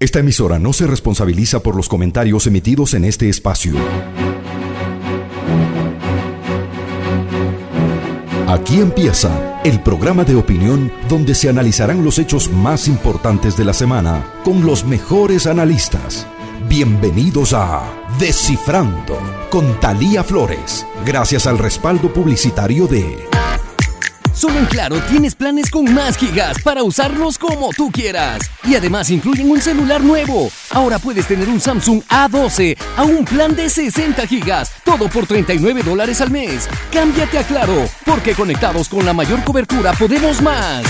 Esta emisora no se responsabiliza por los comentarios emitidos en este espacio. Aquí empieza el programa de opinión donde se analizarán los hechos más importantes de la semana con los mejores analistas. Bienvenidos a Descifrando con Talía Flores, gracias al respaldo publicitario de Solo en Claro tienes planes con más gigas para usarlos como tú quieras. Y además incluyen un celular nuevo. Ahora puedes tener un Samsung A12 a un plan de 60 gigas, todo por 39 dólares al mes. Cámbiate a Claro, porque conectados con la mayor cobertura podemos más.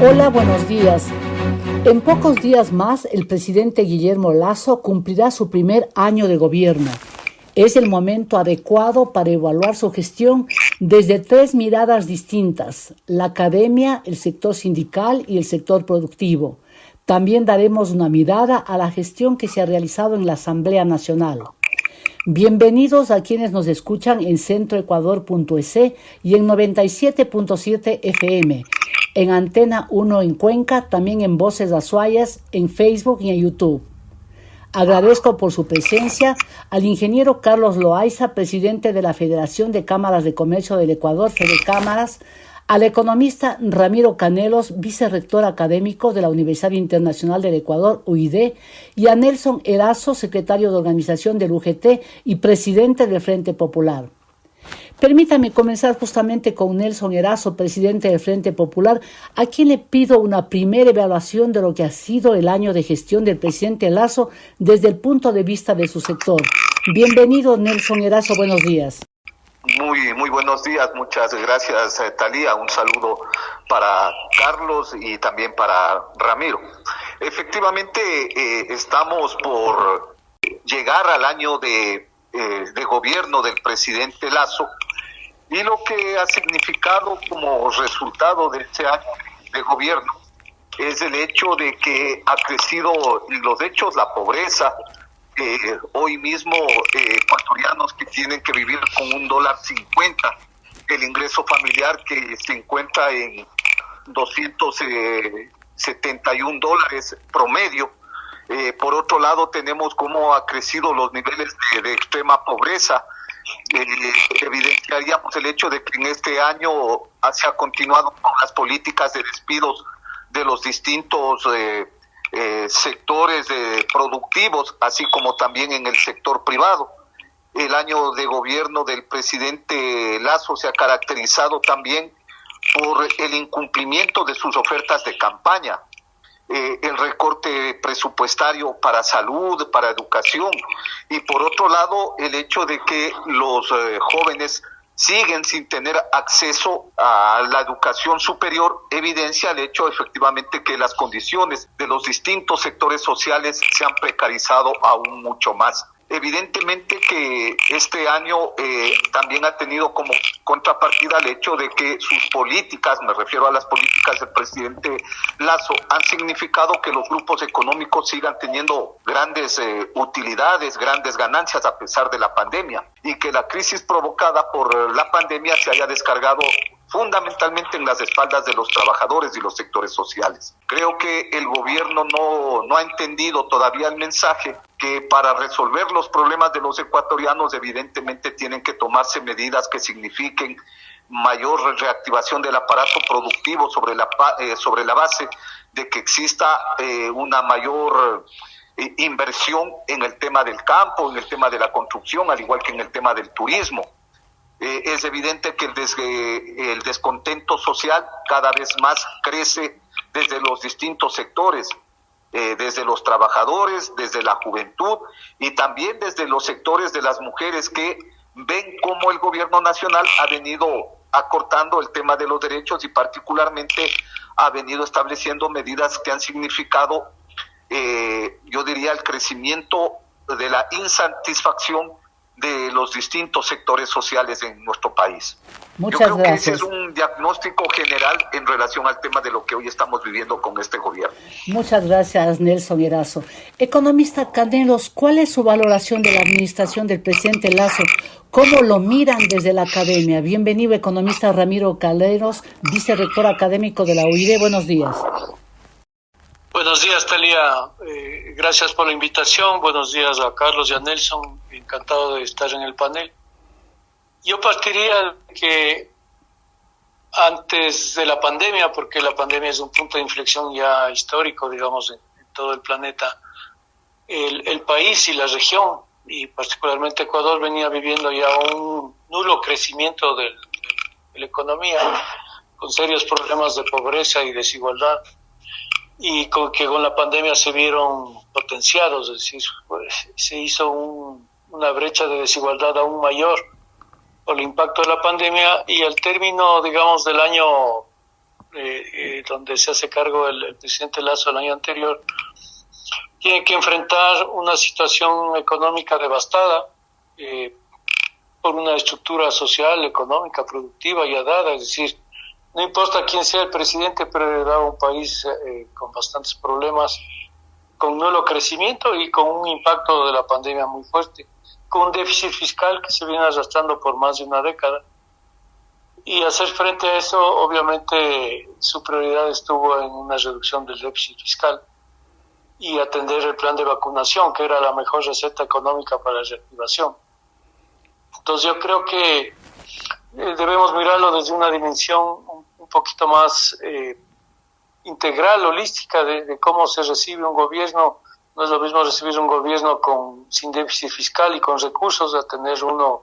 Hola, buenos días. En pocos días más, el presidente Guillermo Lazo cumplirá su primer año de gobierno. Es el momento adecuado para evaluar su gestión desde tres miradas distintas, la academia, el sector sindical y el sector productivo. También daremos una mirada a la gestión que se ha realizado en la Asamblea Nacional. Bienvenidos a quienes nos escuchan en centroecuador.es y en 97.7 FM, en Antena 1 en Cuenca, también en Voces Azuayas, en Facebook y en YouTube. Agradezco por su presencia al ingeniero Carlos Loaiza, presidente de la Federación de Cámaras de Comercio del Ecuador, Fede Cámaras, al economista Ramiro Canelos, vicerrector académico de la Universidad Internacional del Ecuador, UID, y a Nelson Erazo, secretario de organización del UGT y presidente del Frente Popular. Permítame comenzar justamente con Nelson Erazo, presidente del Frente Popular, a quien le pido una primera evaluación de lo que ha sido el año de gestión del presidente Lazo desde el punto de vista de su sector. Bienvenido, Nelson Erazo, buenos días. Muy, muy buenos días, muchas gracias, eh, Talía. Un saludo para Carlos y también para Ramiro. Efectivamente, eh, estamos por llegar al año de, eh, de gobierno del presidente Lazo y lo que ha significado como resultado de este año de gobierno es el hecho de que ha crecido los hechos, la pobreza. Eh, hoy mismo eh, ecuatorianos que tienen que vivir con un dólar cincuenta, el ingreso familiar que se encuentra en 271 eh, dólares promedio. Eh, por otro lado, tenemos cómo ha crecido los niveles de extrema pobreza eh, evidenciaríamos el hecho de que en este año se ha continuado con las políticas de despidos de los distintos eh, eh, sectores productivos, así como también en el sector privado. El año de gobierno del presidente Lazo se ha caracterizado también por el incumplimiento de sus ofertas de campaña. Eh, el recorte presupuestario para salud, para educación, y por otro lado el hecho de que los eh, jóvenes siguen sin tener acceso a la educación superior, evidencia el hecho efectivamente que las condiciones de los distintos sectores sociales se han precarizado aún mucho más. Evidentemente que este año eh, también ha tenido como contrapartida el hecho de que sus políticas, me refiero a las políticas del presidente Lazo, han significado que los grupos económicos sigan teniendo grandes eh, utilidades, grandes ganancias a pesar de la pandemia y que la crisis provocada por la pandemia se haya descargado fundamentalmente en las espaldas de los trabajadores y los sectores sociales. Creo que el gobierno no, no ha entendido todavía el mensaje que para resolver los problemas de los ecuatorianos evidentemente tienen que tomarse medidas que signifiquen mayor reactivación del aparato productivo sobre la, eh, sobre la base de que exista eh, una mayor eh, inversión en el tema del campo, en el tema de la construcción, al igual que en el tema del turismo eh, es evidente que el, descontento social cada vez más crece desde los distintos sectores, eh, desde los trabajadores, desde la juventud y también desde los sectores de las mujeres que ven cómo el gobierno nacional ha venido acortando el tema de los derechos y particularmente ha venido estableciendo medidas que han significado, eh, yo diría, el crecimiento de la insatisfacción de los distintos sectores sociales en nuestro país. Muchas Yo creo gracias. que ese es un diagnóstico general en relación al tema de lo que hoy estamos viviendo con este gobierno. Muchas gracias, Nelson Erazo. Economista Canelos, ¿cuál es su valoración de la administración del presidente Lazo? ¿Cómo lo miran desde la academia? Bienvenido, economista Ramiro Caleros, vicerrector académico de la UID. Buenos días. Buenos días, Talia. Eh, gracias por la invitación. Buenos días a Carlos y a Nelson. Encantado de estar en el panel. Yo partiría que antes de la pandemia, porque la pandemia es un punto de inflexión ya histórico, digamos, en, todo el planeta, el, país y la región, y particularmente Ecuador, venía viviendo ya un nulo crecimiento de la economía, con serios problemas de pobreza y desigualdad y con, que con la pandemia se vieron potenciados, es decir, pues, se hizo una brecha de desigualdad aún mayor por el impacto de la pandemia y al término, digamos, del año eh, eh, donde se hace cargo el, presidente Lazo el año anterior, tiene que enfrentar una situación económica devastada eh, por una estructura social, económica, productiva ya dada, es decir, no importa quién sea el presidente, pero heredaba un país eh, con bastantes problemas, con nulo crecimiento y con un impacto de la pandemia muy fuerte, con un déficit fiscal que se viene arrastrando por más de una década. Y hacer frente a eso, obviamente, su prioridad estuvo en una reducción del déficit fiscal y atender el plan de vacunación, que era la mejor receta económica para la reactivación. Entonces yo creo que eh, debemos mirarlo desde una dimensión poquito más eh, integral, holística de, cómo se recibe un gobierno. No es lo mismo recibir un gobierno con sin déficit fiscal y con recursos a tener uno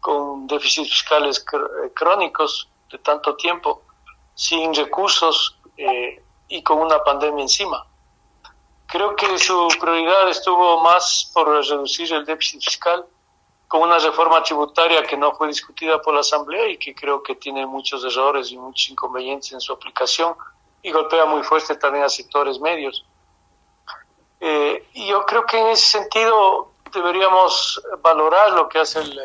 con déficits fiscales eh, crónicos de tanto tiempo, sin recursos eh, y con una pandemia encima. Creo que su prioridad estuvo más por reducir el déficit fiscal con una reforma tributaria que no fue discutida por la Asamblea y que creo que tiene muchos errores y muchos inconvenientes en su aplicación y golpea muy fuerte también a sectores medios. Eh, y yo creo que en ese sentido deberíamos valorar lo que hace el,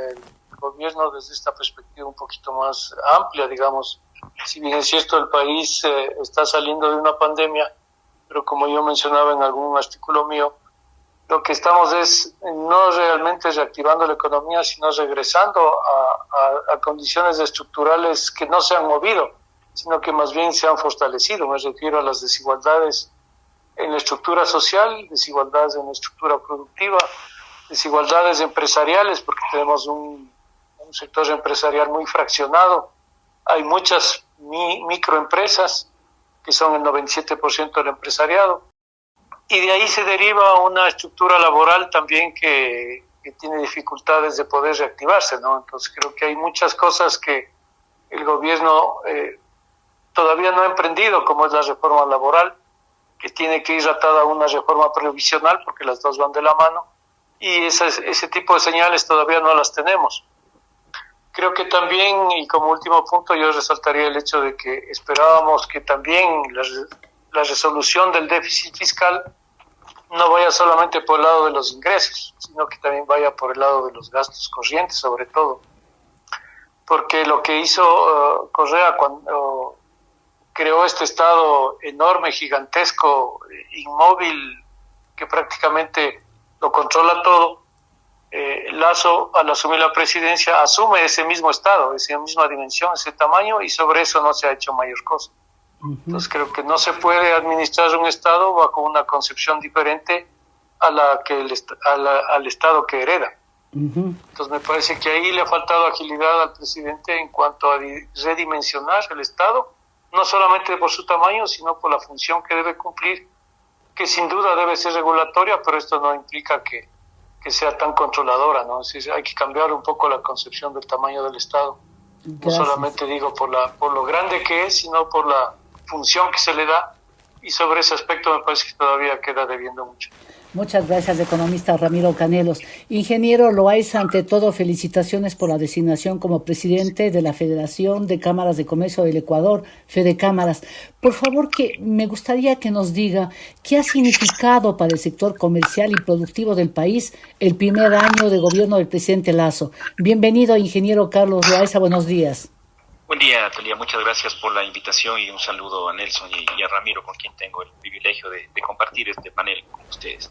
gobierno desde esta perspectiva un poquito más amplia, digamos. Si bien es cierto, el país eh, está saliendo de una pandemia, pero como yo mencionaba en algún artículo mío, lo que estamos es no realmente reactivando la economía, sino regresando a, condiciones estructurales que no se han movido, sino que más bien se han fortalecido. Me refiero a las desigualdades en la estructura social, desigualdades en la estructura productiva, desigualdades empresariales, porque tenemos un, un sector empresarial muy fraccionado. Hay muchas microempresas, que son el 97% del empresariado y de ahí se deriva una estructura laboral también que, tiene dificultades de poder reactivarse, ¿no? Entonces creo que hay muchas cosas que el gobierno eh, todavía no ha emprendido, como es la reforma laboral, que tiene que ir atada a una reforma previsional, porque las dos van de la mano, y ese tipo de señales todavía no las tenemos. Creo que también, y como último punto, yo resaltaría el hecho de que esperábamos que también la, la resolución del déficit fiscal no vaya solamente por el lado de los ingresos, sino que también vaya por el lado de los gastos corrientes, sobre todo. Porque lo que hizo uh, Correa cuando creó este Estado enorme, gigantesco, inmóvil, que prácticamente lo controla todo, eh, Lazo, al asumir la presidencia, asume ese mismo Estado, esa misma dimensión, ese tamaño, y sobre eso no se ha hecho mayor cosa. Entonces creo que no se puede administrar un Estado bajo una concepción diferente a la que el, al Estado que hereda. Entonces me parece que ahí le ha faltado agilidad al presidente en cuanto a redimensionar el Estado, no solamente por su tamaño, sino por la función que debe cumplir, que sin duda debe ser regulatoria, pero esto no implica que, que sea tan controladora, ¿no? Es hay que cambiar un poco la concepción del tamaño del Estado. No solamente digo por, la, por lo grande que es, sino por la función que se le da y sobre ese aspecto me parece que todavía queda debiendo mucho. Muchas gracias, economista Ramiro Canelos. Ingeniero Loaiza, ante todo, felicitaciones por la designación como presidente de la Federación de Cámaras de Comercio del Ecuador, Fede Cámaras. Por favor, que me gustaría que nos diga qué ha significado para el sector comercial y productivo del país el primer año de gobierno del presidente Lazo. Bienvenido, ingeniero Carlos Loaiza, buenos días. Buen día, Talia. Muchas gracias por la invitación y un saludo a Nelson y, a Ramiro, con quien tengo el privilegio de, compartir este panel con ustedes.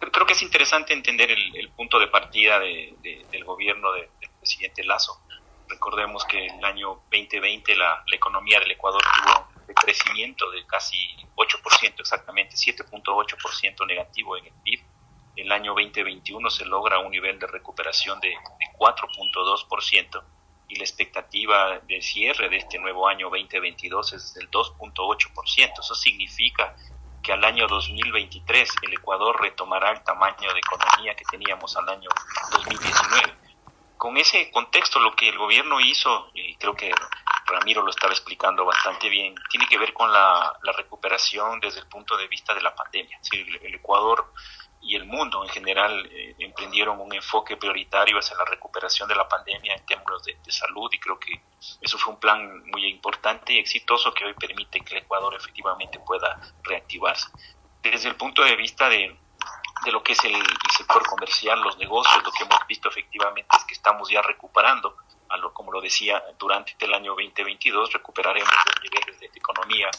Creo que es interesante entender el, punto de partida del gobierno del presidente Lazo. Recordemos que en el año 2020 la, economía del Ecuador tuvo de crecimiento de casi 8%, exactamente 7.8% negativo en el PIB. El año 2021 se logra un nivel de recuperación de, de 4.2% y la expectativa de cierre de este nuevo año 2022 es del 2.8%. Eso significa que al año 2023 el Ecuador retomará el tamaño de economía que teníamos al año 2019. Con ese contexto, lo que el gobierno hizo, y creo que Ramiro lo estaba explicando bastante bien, tiene que ver con la, recuperación desde el punto de vista de la pandemia. el, Ecuador y el mundo en general eh, emprendieron un enfoque prioritario hacia la recuperación de la pandemia en términos de, salud y creo que eso fue un plan muy importante y exitoso que hoy permite que el Ecuador efectivamente pueda reactivarse. Desde el punto de vista de, de lo que es el, sector comercial, los negocios, lo que hemos visto efectivamente es que estamos ya recuperando, a lo, como lo decía, durante el año 2022 recuperaremos los niveles de economía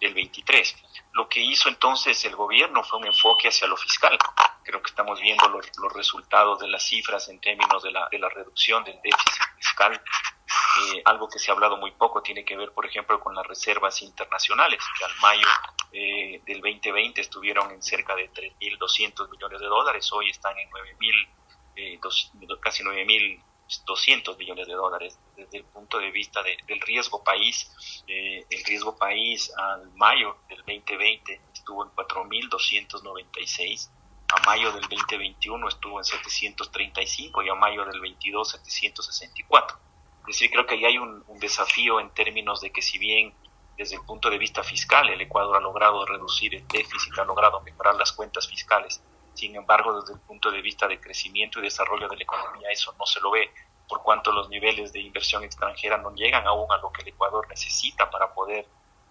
del 23. Lo que hizo entonces el gobierno fue un enfoque hacia lo fiscal. Creo que estamos viendo los, resultados de las cifras en términos de la, de la reducción del déficit fiscal. Eh, algo que se ha hablado muy poco tiene que ver, por ejemplo, con las reservas internacionales, que al mayo eh, del 2020 estuvieron en cerca de 3.200 millones de dólares, hoy están en 9.000, eh, casi 9.000 200 millones de dólares desde el punto de vista del riesgo país. Eh, el riesgo país al mayo del 2020 estuvo en 4.296, a mayo del 2021 estuvo en 735 y a mayo del 22 764. Es decir, creo que ahí hay un, un desafío en términos de que si bien desde el punto de vista fiscal el Ecuador ha logrado reducir el déficit, ha logrado mejorar las cuentas fiscales, sin embargo, desde el punto de vista de crecimiento y desarrollo de la economía, eso no se lo ve, por cuanto los niveles de inversión extranjera no llegan aún a lo que el Ecuador necesita para poder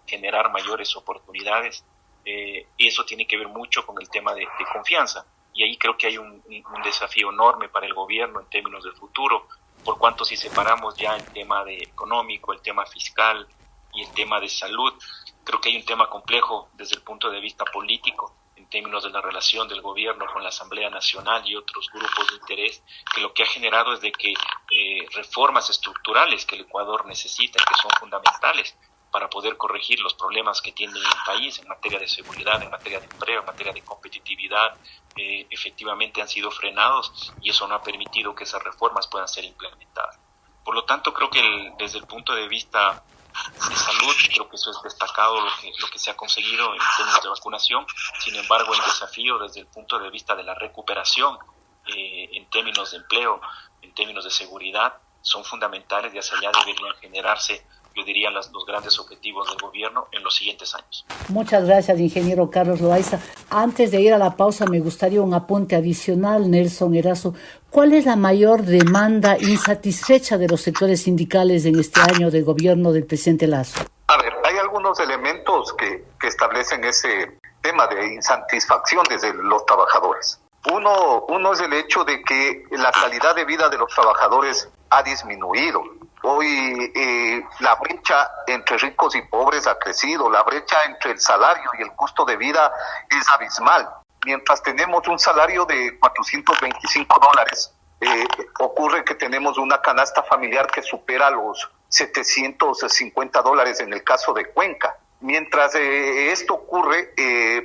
generar mayores oportunidades. Eh, eso tiene que ver mucho con el tema de, confianza. Y ahí creo que hay un, un, desafío enorme para el gobierno en términos del futuro, por cuanto si separamos ya el tema de económico, el tema fiscal y el tema de salud, creo que hay un tema complejo desde el punto de vista político términos de la relación del gobierno con la Asamblea Nacional y otros grupos de interés, que lo que ha generado es de que eh, reformas estructurales que el Ecuador necesita que son fundamentales para poder corregir los problemas que tiene el país en materia de seguridad, en materia de empleo, en materia de competitividad, eh, efectivamente han sido frenados y eso no ha permitido que esas reformas puedan ser implementadas. Por lo tanto, creo que desde el punto de vista de salud, creo que eso es destacado lo que, lo que se ha conseguido en términos de vacunación. Sin embargo, el desafío desde el punto de vista de la recuperación eh, en términos de empleo, en términos de seguridad, son fundamentales y hacia allá deberían generarse yo diría, los grandes objetivos del gobierno en los siguientes años. Muchas gracias, ingeniero Carlos Loaiza. Antes de ir a la pausa, me gustaría un apunte adicional, Nelson Erazo. ¿Cuál es la mayor demanda insatisfecha de los sectores sindicales en este año del gobierno del presidente Lazo? A ver, hay algunos elementos que, que establecen ese tema de insatisfacción desde los trabajadores. Uno, uno es el hecho de que la calidad de vida de los trabajadores ha disminuido. Hoy eh, la brecha entre ricos y pobres ha crecido, la brecha entre el salario y el costo de vida es abismal. Mientras tenemos un salario de 425 dólares, eh, ocurre que tenemos una canasta familiar que supera los 750 dólares en el caso de Cuenca. Mientras eh, esto ocurre,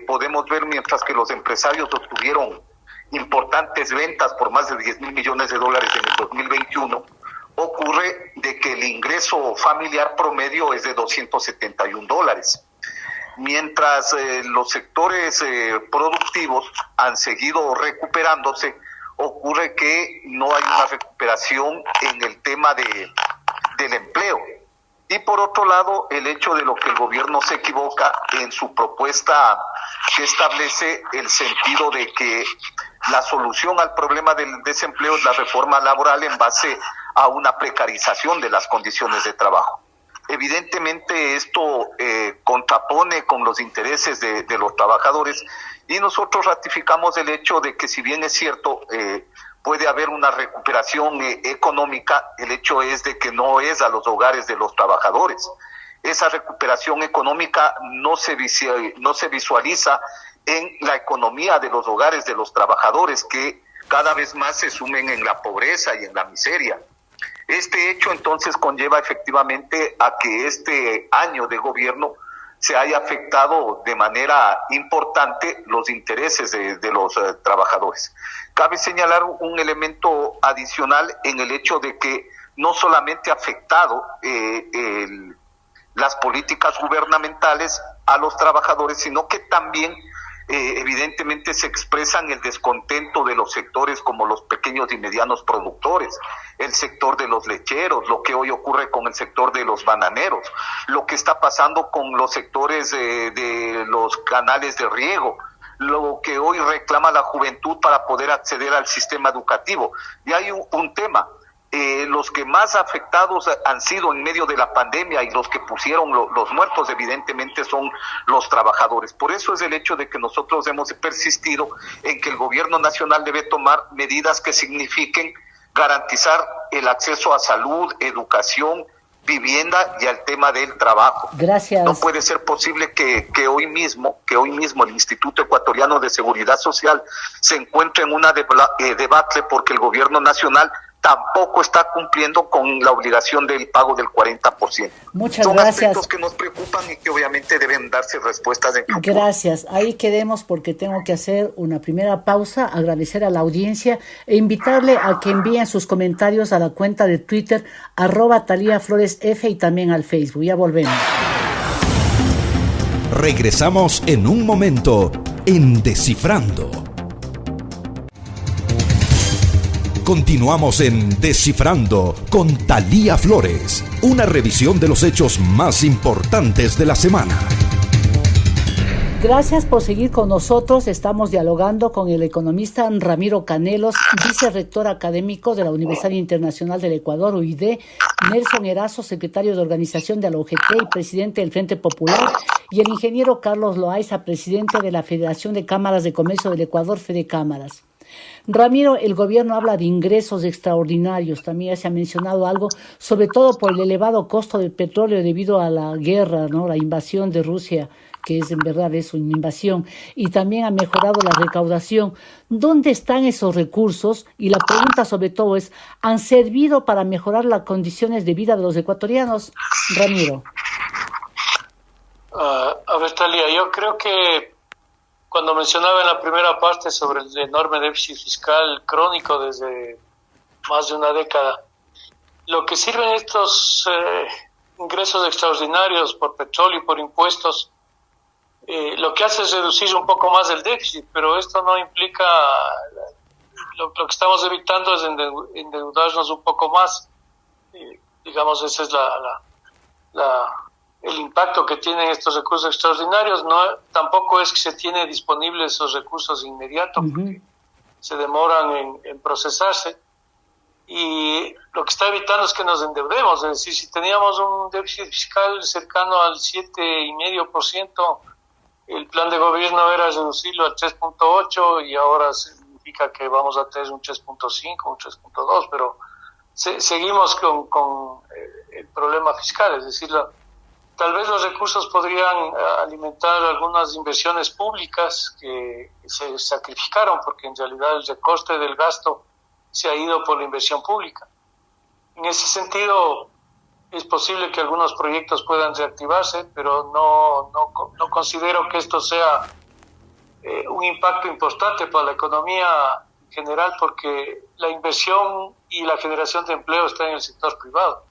podemos ver mientras que los empresarios obtuvieron importantes ventas por más de 10 mil millones de dólares en el 2021, ocurre de que el ingreso familiar promedio es de 271 dólares. Mientras eh, los sectores eh, productivos han seguido recuperándose, ocurre que no hay una recuperación en el tema de, del empleo. Y por otro lado, el hecho de lo que el gobierno se equivoca en su propuesta que establece el sentido de que la solución al problema del desempleo es la reforma laboral en base una precarización de las condiciones de trabajo. Evidentemente esto eh, contrapone con los intereses de, los trabajadores y nosotros ratificamos el hecho de que si bien es cierto eh, puede haber una recuperación eh, económica, el hecho es de que no es a los hogares de los trabajadores. Esa recuperación económica no se, no se visualiza en la economía de los hogares de los trabajadores que cada vez más se sumen en la pobreza y en la miseria. Este hecho entonces conlleva efectivamente a que este año de gobierno se haya afectado de manera importante los intereses de, los eh, trabajadores. Cabe señalar un elemento adicional en el hecho de que no solamente ha afectado eh, las políticas gubernamentales a los trabajadores, sino que también eh, evidentemente se expresan el descontento de los sectores como los pequeños y medianos productores, el sector de los lecheros, lo que hoy ocurre con el sector de los bananeros, lo que está pasando con los sectores de los canales de riego, lo que hoy reclama la juventud para poder acceder al sistema educativo. Y hay un tema, eh, los que más afectados han sido en medio de la pandemia y los que pusieron los muertos evidentemente son los trabajadores. Por eso es el hecho de que nosotros hemos persistido en que el gobierno nacional debe tomar medidas que signifiquen garantizar el acceso a salud, educación, vivienda y al tema del trabajo. Gracias. No puede ser posible que, que, hoy mismo, que hoy mismo el Instituto Ecuatoriano de Seguridad Social se encuentre en una eh, debate porque el gobierno nacional tampoco está cumpliendo con la obligación del pago del 40%. Muchas Son gracias. aspectos que nos preocupan y que obviamente deben darse respuestas en Gracias. Ahí quedemos porque tengo que hacer una primera pausa, agradecer a la audiencia e invitarle a que envíen sus comentarios a la cuenta de Twitter arroba Talía Flores F y también al Facebook. Ya volvemos. Regresamos en un momento en Descifrando Continuamos en Descifrando con Talía Flores, una revisión de los hechos más importantes de la semana. Gracias por seguir con nosotros. Estamos dialogando con el economista Ramiro Canelos, vicerrector académico de la Universidad Internacional del Ecuador, UID, Nelson Erazo, secretario de organización de la UGT y presidente del Frente Popular, y el ingeniero Carlos Loaiza, presidente de la Federación de Cámaras de Comercio del Ecuador, Fede Cámaras. Ramiro, el gobierno habla de ingresos extraordinarios, también se ha mencionado algo, sobre todo por el elevado costo del petróleo debido a la guerra, ¿no? la invasión de Rusia que es en verdad es una invasión, y también ha mejorado la recaudación. ¿Dónde están esos recursos? Y la pregunta sobre todo es, ¿han servido para mejorar las condiciones de vida de los ecuatorianos? Ramiro. Uh, a ver, Talia, yo creo que cuando mencionaba en la primera parte sobre el enorme déficit fiscal crónico desde más de una década, lo que sirven estos eh, ingresos extraordinarios por petróleo y por impuestos, eh, lo que hace es reducir un poco más el déficit, pero esto no implica, lo, que estamos evitando es endeudarnos un poco más. Eh, digamos, esa es la, la el impacto que tienen estos recursos extraordinarios. No, tampoco es que se tiene disponibles esos recursos inmediatos, porque se demoran en, procesarse. Y lo que está evitando es que nos endeudemos. Es decir, si teníamos un déficit fiscal cercano al 7,5%, el plan de gobierno era reducirlo al 3.8 y ahora significa que vamos a tener un 3.5, un 3.2, pero seguimos con, con eh, el problema fiscal, es decir, la, Tal vez los recursos podrían eh, alimentar algunas inversiones públicas que se sacrificaron porque en realidad el recoste del gasto se ha ido por la inversión pública. En ese sentido, es posible que algunos proyectos puedan reactivarse, pero no, no, considero que esto sea eh, un impacto importante para la economía en general porque la inversión y la generación de empleo está en el sector privado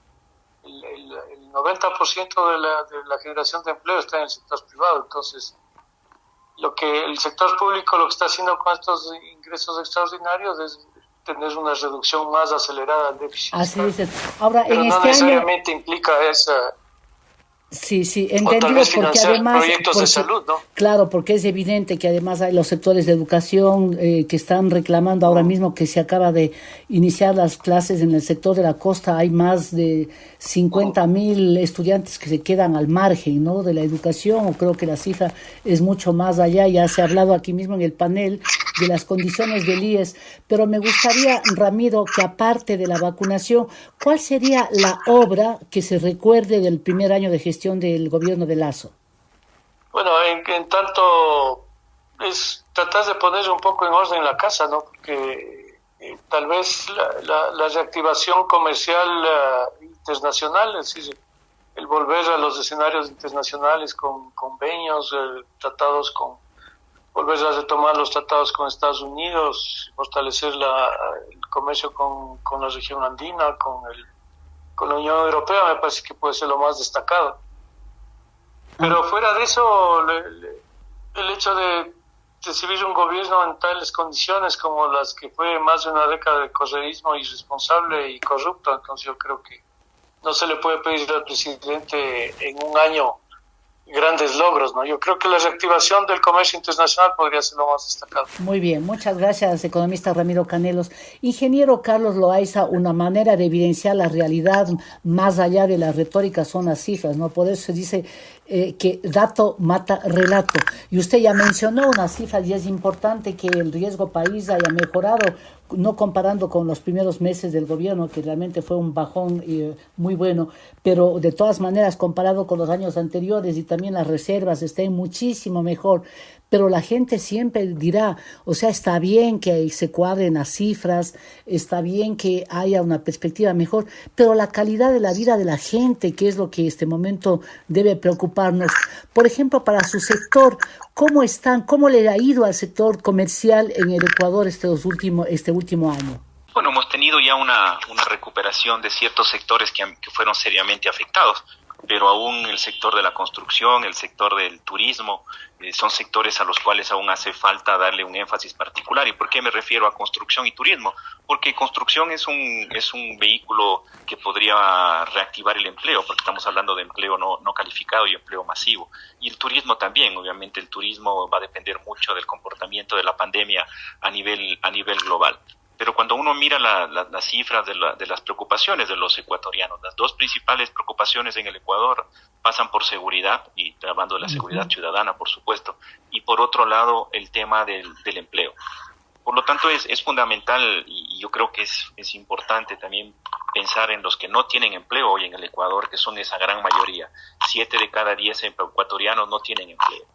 90% de la, de la generación de empleo está en el sector privado. Entonces, lo que el sector público lo que está haciendo con estos ingresos extraordinarios es tener una reducción más acelerada del déficit. Así es. Ahora, Pero en no este necesariamente implica esa Sí, sí, entendido porque además... Claro, porque es evidente que además hay los sectores de educación eh, que están reclamando ahora mismo que se acaba de iniciar las clases en el sector de la costa, hay más de 50 mil estudiantes que se quedan al margen ¿no? de la educación, creo que la cifra es mucho más allá, ya se ha hablado aquí mismo en el panel de las condiciones del IES, pero me gustaría, Ramiro, que aparte de la vacunación, ¿cuál sería la obra que se recuerde del primer año de gestión? del gobierno de Lazo? Bueno, en, tanto es tratar de poner un poco en orden la casa, ¿no? Porque eh, tal vez la, reactivación comercial eh, internacional, es decir, el volver a los escenarios internacionales con convenios, eh, tratados con, volver a retomar los tratados con Estados Unidos, fortalecer la, el comercio con, con la región andina, con, el, con la Unión Europea, me parece que puede ser lo más destacado. Pero fuera de eso, el hecho de recibir un gobierno en tales condiciones como las que fue más de una década de correísmo irresponsable y corrupto, entonces yo creo que no se le puede pedir al presidente en un año grandes logros, ¿no? Yo creo que la reactivación del comercio internacional podría ser lo más destacado. Muy bien, muchas gracias, economista Ramiro Canelos. Ingeniero Carlos Loaiza, una manera de evidenciar la realidad más allá de la retórica son las cifras, ¿no? Por eso se dice eh, que dato mata relato. Y usted ya mencionó una cifra y es importante que el riesgo país haya mejorado, no comparando con los primeros meses del gobierno, que realmente fue un bajón eh, muy bueno, pero de todas maneras, comparado con los años anteriores y también las reservas estén muchísimo mejor pero la gente siempre dirá, o sea, está bien que se cuadren las cifras, está bien que haya una perspectiva mejor, pero la calidad de la vida de la gente, que es lo que este momento debe preocuparnos. Por ejemplo, para su sector, ¿cómo están, cómo le ha ido al sector comercial en el Ecuador este, último, este último año? Bueno, hemos tenido ya una, recuperación de ciertos sectores que, que fueron seriamente afectados pero aún el sector de la construcción, el sector del turismo, eh, son sectores a los cuales aún hace falta darle un énfasis particular. ¿Y por qué me refiero a construcción y turismo? Porque construcción es un, es un vehículo que podría reactivar el empleo, porque estamos hablando de empleo no, no calificado y empleo masivo. Y el turismo también, obviamente el turismo va a depender mucho del comportamiento de la pandemia a nivel, a nivel global. Pero cuando uno mira las cifras de, de, las preocupaciones de los ecuatorianos, las dos principales preocupaciones en el Ecuador pasan por seguridad, y hablando de la seguridad ciudadana, por supuesto, y por otro lado el tema del, del empleo. Por lo tanto, es, es fundamental y, yo creo que es, es importante también pensar en los que no tienen empleo hoy en el Ecuador, que son esa gran mayoría. Siete de cada diez ecuatorianos no tienen empleo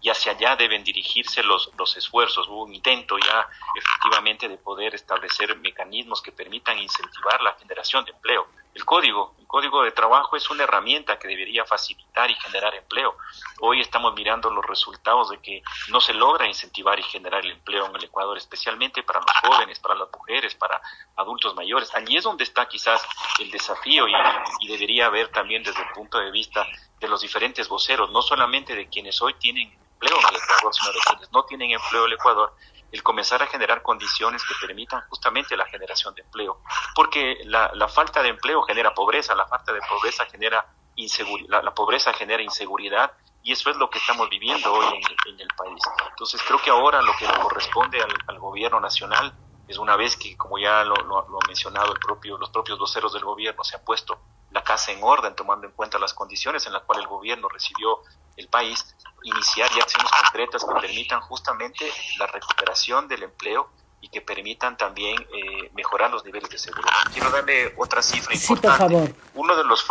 y hacia allá deben dirigirse los, los esfuerzos. Hubo un intento ya efectivamente de poder establecer mecanismos que permitan incentivar la generación de empleo. El código, el código de trabajo es una herramienta que debería facilitar y generar empleo. Hoy estamos mirando los resultados de que no se logra incentivar y generar el empleo en el Ecuador, especialmente para los jóvenes, para las mujeres, para adultos mayores. Allí es donde está quizás el desafío y, y debería haber también desde el punto de vista de los diferentes voceros, no solamente de quienes hoy tienen empleo en el Ecuador, de quienes no tienen empleo en el Ecuador, el comenzar a generar condiciones que permitan justamente la generación de empleo. Porque la, falta de empleo genera pobreza, la falta de pobreza genera inseguridad, la, pobreza genera inseguridad y eso es lo que estamos viviendo hoy en, el país. Entonces creo que ahora lo que corresponde al, gobierno nacional es una vez que, como ya lo, lo, lo, ha mencionado el propio, los propios voceros del gobierno, se ha puesto la casa en orden, tomando en cuenta las condiciones en las cuales el gobierno recibió el país, iniciar ya acciones concretas que permitan justamente la recuperación del empleo y que permitan también eh, mejorar los niveles de seguridad. Quiero darle otra cifra importante. Uno, de los,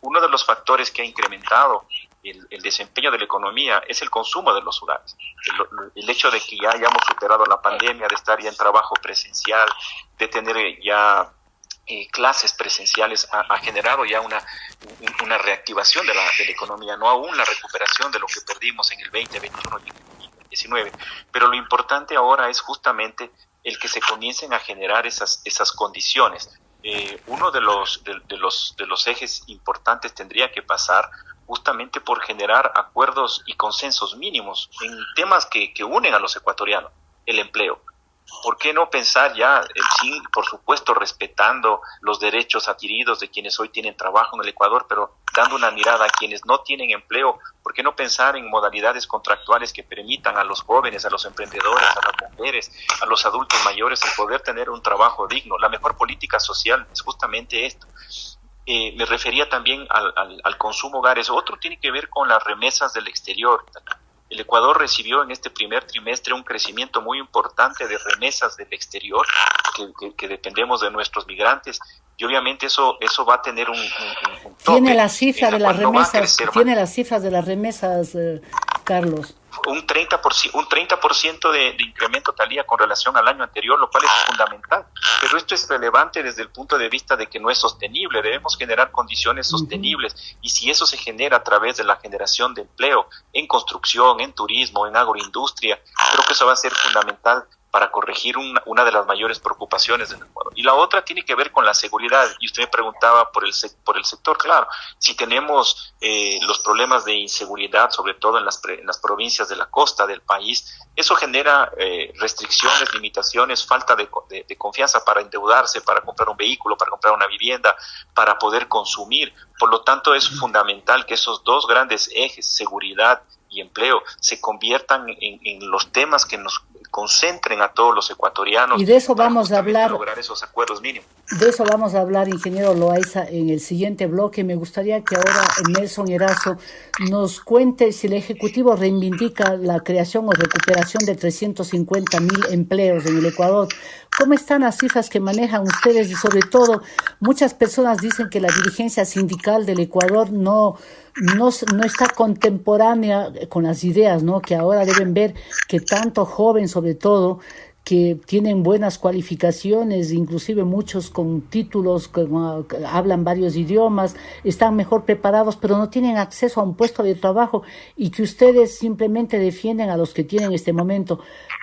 uno de los factores que ha incrementado el, el, desempeño de la economía es el consumo de los hogares. El, el, hecho de que ya hayamos superado la pandemia, de estar ya en trabajo presencial, de tener ya eh, clases presenciales ha, generado ya una, una reactivación de la, economía, no aún la recuperación de lo que perdimos en el 2021 y 2019. Pero lo importante ahora es justamente el que se comiencen a generar esas, esas condiciones. Eh, uno de los, de, de, los, de los ejes importantes tendría que pasar justamente por generar acuerdos y consensos mínimos en temas que, que unen a los ecuatorianos, el empleo. ¿Por qué no pensar ya, sí, por supuesto, respetando los derechos adquiridos de quienes hoy tienen trabajo en el Ecuador, pero dando una mirada a quienes no tienen empleo? ¿Por qué no pensar en modalidades contractuales que permitan a los jóvenes, a los emprendedores, a las mujeres, a los adultos mayores el poder tener un trabajo digno? La mejor política social es justamente esto. Eh, me refería también al, al, al consumo hogares. Otro tiene que ver con las remesas del exterior. El Ecuador recibió en este primer trimestre un crecimiento muy importante de remesas del exterior, que, que, que dependemos de nuestros migrantes, y obviamente eso eso va a tener un, un, un tope tiene la cifra de las remesas tiene las cifras de las remesas eh, Carlos un 30%, un 30 de, de incremento talía con relación al año anterior, lo cual es fundamental. Pero esto es relevante desde el punto de vista de que no es sostenible. Debemos generar condiciones sostenibles y si eso se genera a través de la generación de empleo en construcción, en turismo, en agroindustria, creo que eso va a ser fundamental para corregir una, una, de las mayores preocupaciones del Ecuador. Y la otra tiene que ver con la seguridad. Y usted me preguntaba por el, por el sector, claro, si tenemos eh, los problemas de inseguridad, sobre todo en las, en las provincias de la costa del país, eso genera eh, restricciones, limitaciones, falta de, de, de confianza para endeudarse, para comprar un vehículo, para comprar una vivienda, para poder consumir. Por lo tanto, es fundamental que esos dos grandes ejes, seguridad y empleo, se conviertan en, en los temas que nos concentren a todos los ecuatorianos. Y de eso vamos a hablar. Lograr esos acuerdos mínimos. De eso vamos a hablar, ingeniero Loaiza, en el siguiente bloque. Me gustaría que ahora Nelson Erazo nos cuente si el Ejecutivo reivindica la creación o recuperación de 350 mil empleos en el Ecuador. ¿Cómo están las cifras que manejan ustedes? Y sobre todo, muchas personas dicen que la dirigencia sindical del Ecuador no, no, no está contemporánea con las ideas, ¿no? Que ahora deben ver que tanto joven, sobre todo, que tienen buenas cualificaciones, inclusive muchos con títulos, hablan varios idiomas, están mejor preparados, pero no tienen acceso a un puesto de trabajo y que ustedes simplemente defienden a los que tienen este momento.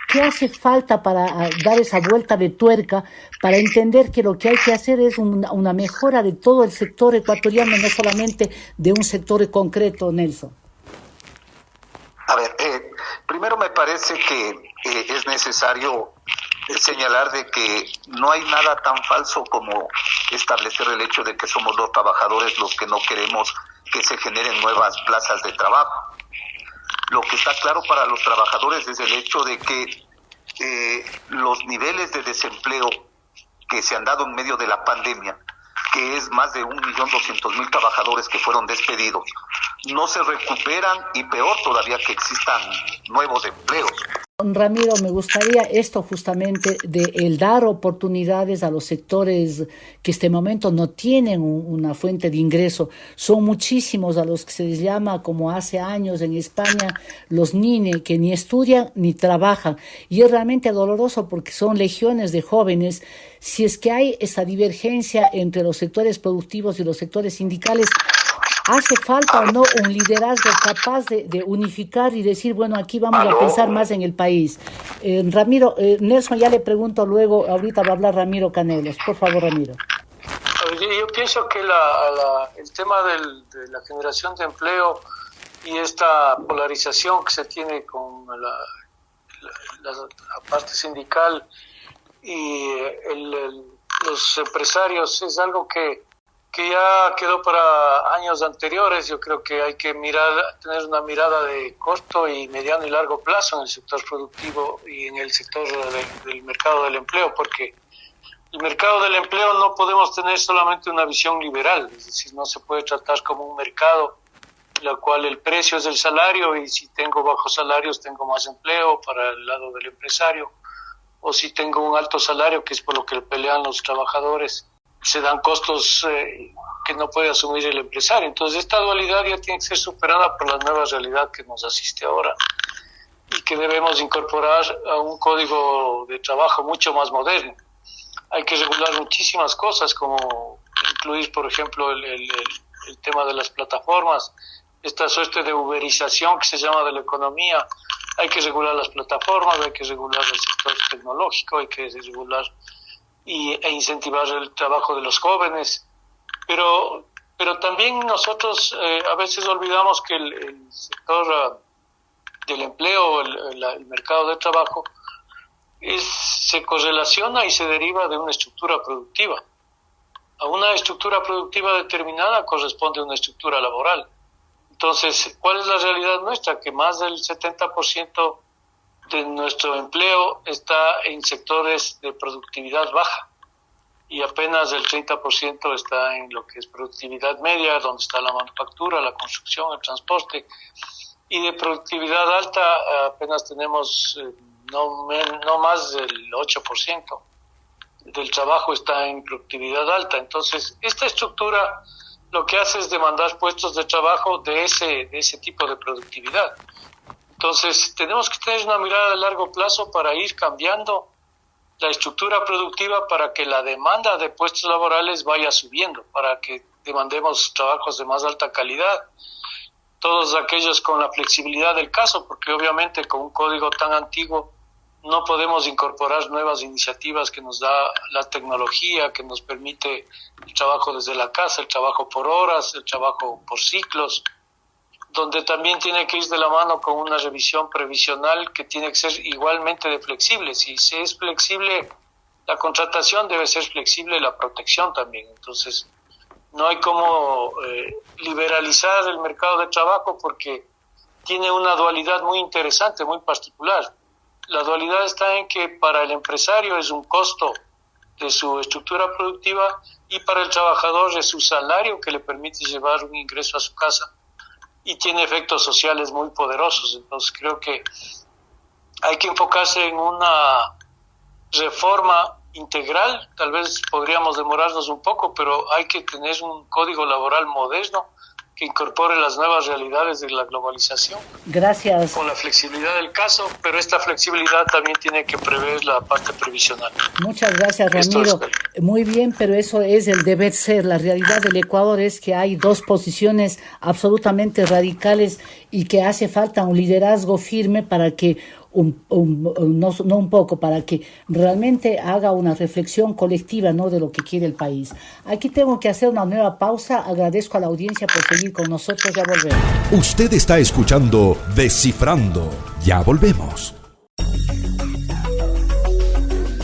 ¿Qué hace falta para dar esa vuelta de tuerca, para entender que lo que hay que hacer es una, una mejora de todo el sector ecuatoriano, no solamente de un sector concreto, Nelson? A ver, eh, primero me parece que es necesario señalar de que no hay nada tan falso como establecer el hecho de que somos los trabajadores los que no queremos que se generen nuevas plazas de trabajo. Lo que está claro para los trabajadores es el hecho de que eh, los niveles de desempleo que se han dado en medio de la pandemia que es más de un millón doscientos mil trabajadores que fueron despedidos, no se recuperan y peor todavía que existan nuevos empleos. Ramiro, me gustaría esto justamente de el dar oportunidades a los sectores que este momento no tienen una fuente de ingreso. Son muchísimos a los que se les llama, como hace años en España, los NINE, que ni estudian ni trabajan. Y es realmente doloroso porque son legiones de jóvenes. Si es que hay esa divergencia entre los sectores productivos y los sectores sindicales, ¿Hace falta o no un liderazgo capaz de, de unificar y decir, bueno, aquí vamos ¿Aló? a pensar más en el país? Eh, Ramiro, eh, Nelson ya le pregunto luego, ahorita va a hablar Ramiro Canelos. Por favor, Ramiro. Yo, yo pienso que la, la, el tema del, de la generación de empleo y esta polarización que se tiene con la, la, la parte sindical y el, el, los empresarios es algo que que ya quedó para años anteriores. Yo creo que hay que mirar, tener una mirada de corto y mediano y largo plazo en el sector productivo y en el sector de, del mercado del empleo, porque el mercado del empleo no podemos tener solamente una visión liberal, es decir, no se puede tratar como un mercado en el cual el precio es el salario y si tengo bajos salarios tengo más empleo para el lado del empresario o si tengo un alto salario que es por lo que pelean los trabajadores se dan costos eh, que no puede asumir el empresario. Entonces, esta dualidad ya tiene que ser superada por la nueva realidad que nos asiste ahora y que debemos incorporar a un código de trabajo mucho más moderno. Hay que regular muchísimas cosas, como incluir, por ejemplo, el, tema de las plataformas, esta suerte de uberización que se llama de la economía. Hay que regular las plataformas, hay que regular el sector tecnológico, hay que regular y, e incentivar el trabajo de los jóvenes. Pero, pero también nosotros eh, a veces olvidamos que el, sector uh, del empleo, el, el, mercado de trabajo, es, se correlaciona y se deriva de una estructura productiva. A una estructura productiva determinada corresponde una estructura laboral. Entonces, ¿cuál es la realidad nuestra? Que más del 70% de nuestro empleo está en sectores de productividad baja y apenas el 30% está en lo que es productividad media, donde está la manufactura, la construcción, el transporte. Y de productividad alta apenas tenemos eh, no, no más del 8% del trabajo está en productividad alta. Entonces, esta estructura lo que hace es demandar puestos de trabajo de ese, de ese tipo de productividad. Entonces, tenemos que tener una mirada a largo plazo para ir cambiando la estructura productiva para que la demanda de puestos laborales vaya subiendo, para que demandemos trabajos de más alta calidad, todos aquellos con la flexibilidad del caso, porque obviamente con un código tan antiguo no podemos incorporar nuevas iniciativas que nos da la tecnología, que nos permite el trabajo desde la casa, el trabajo por horas, el trabajo por ciclos, donde también tiene que ir de la mano con una revisión previsional que tiene que ser igualmente flexible. Si se es flexible la contratación, debe ser flexible la protección también. Entonces, no hay como eh, liberalizar el mercado de trabajo porque tiene una dualidad muy interesante, muy particular. La dualidad está en que para el empresario es un costo de su estructura productiva y para el trabajador es su salario que le permite llevar un ingreso a su casa y tiene efectos sociales muy poderosos. Entonces creo que hay que enfocarse en una reforma integral, tal vez podríamos demorarnos un poco, pero hay que tener un código laboral moderno que incorpore las nuevas realidades de la globalización. Gracias. Con la flexibilidad del caso, pero esta flexibilidad también tiene que prever la parte previsional. Muchas gracias, Ramiro. Muy bien, pero eso es el deber ser. La realidad del Ecuador es que hay dos posiciones absolutamente radicales y que hace falta un liderazgo firme para que no, no, un poco, para que realmente haga una reflexión colectiva ¿no? de lo que quiere el país. Aquí tengo que hacer una nueva pausa. Agradezco a la audiencia por seguir con nosotros. Ya volvemos. Usted está escuchando Descifrando. Ya volvemos.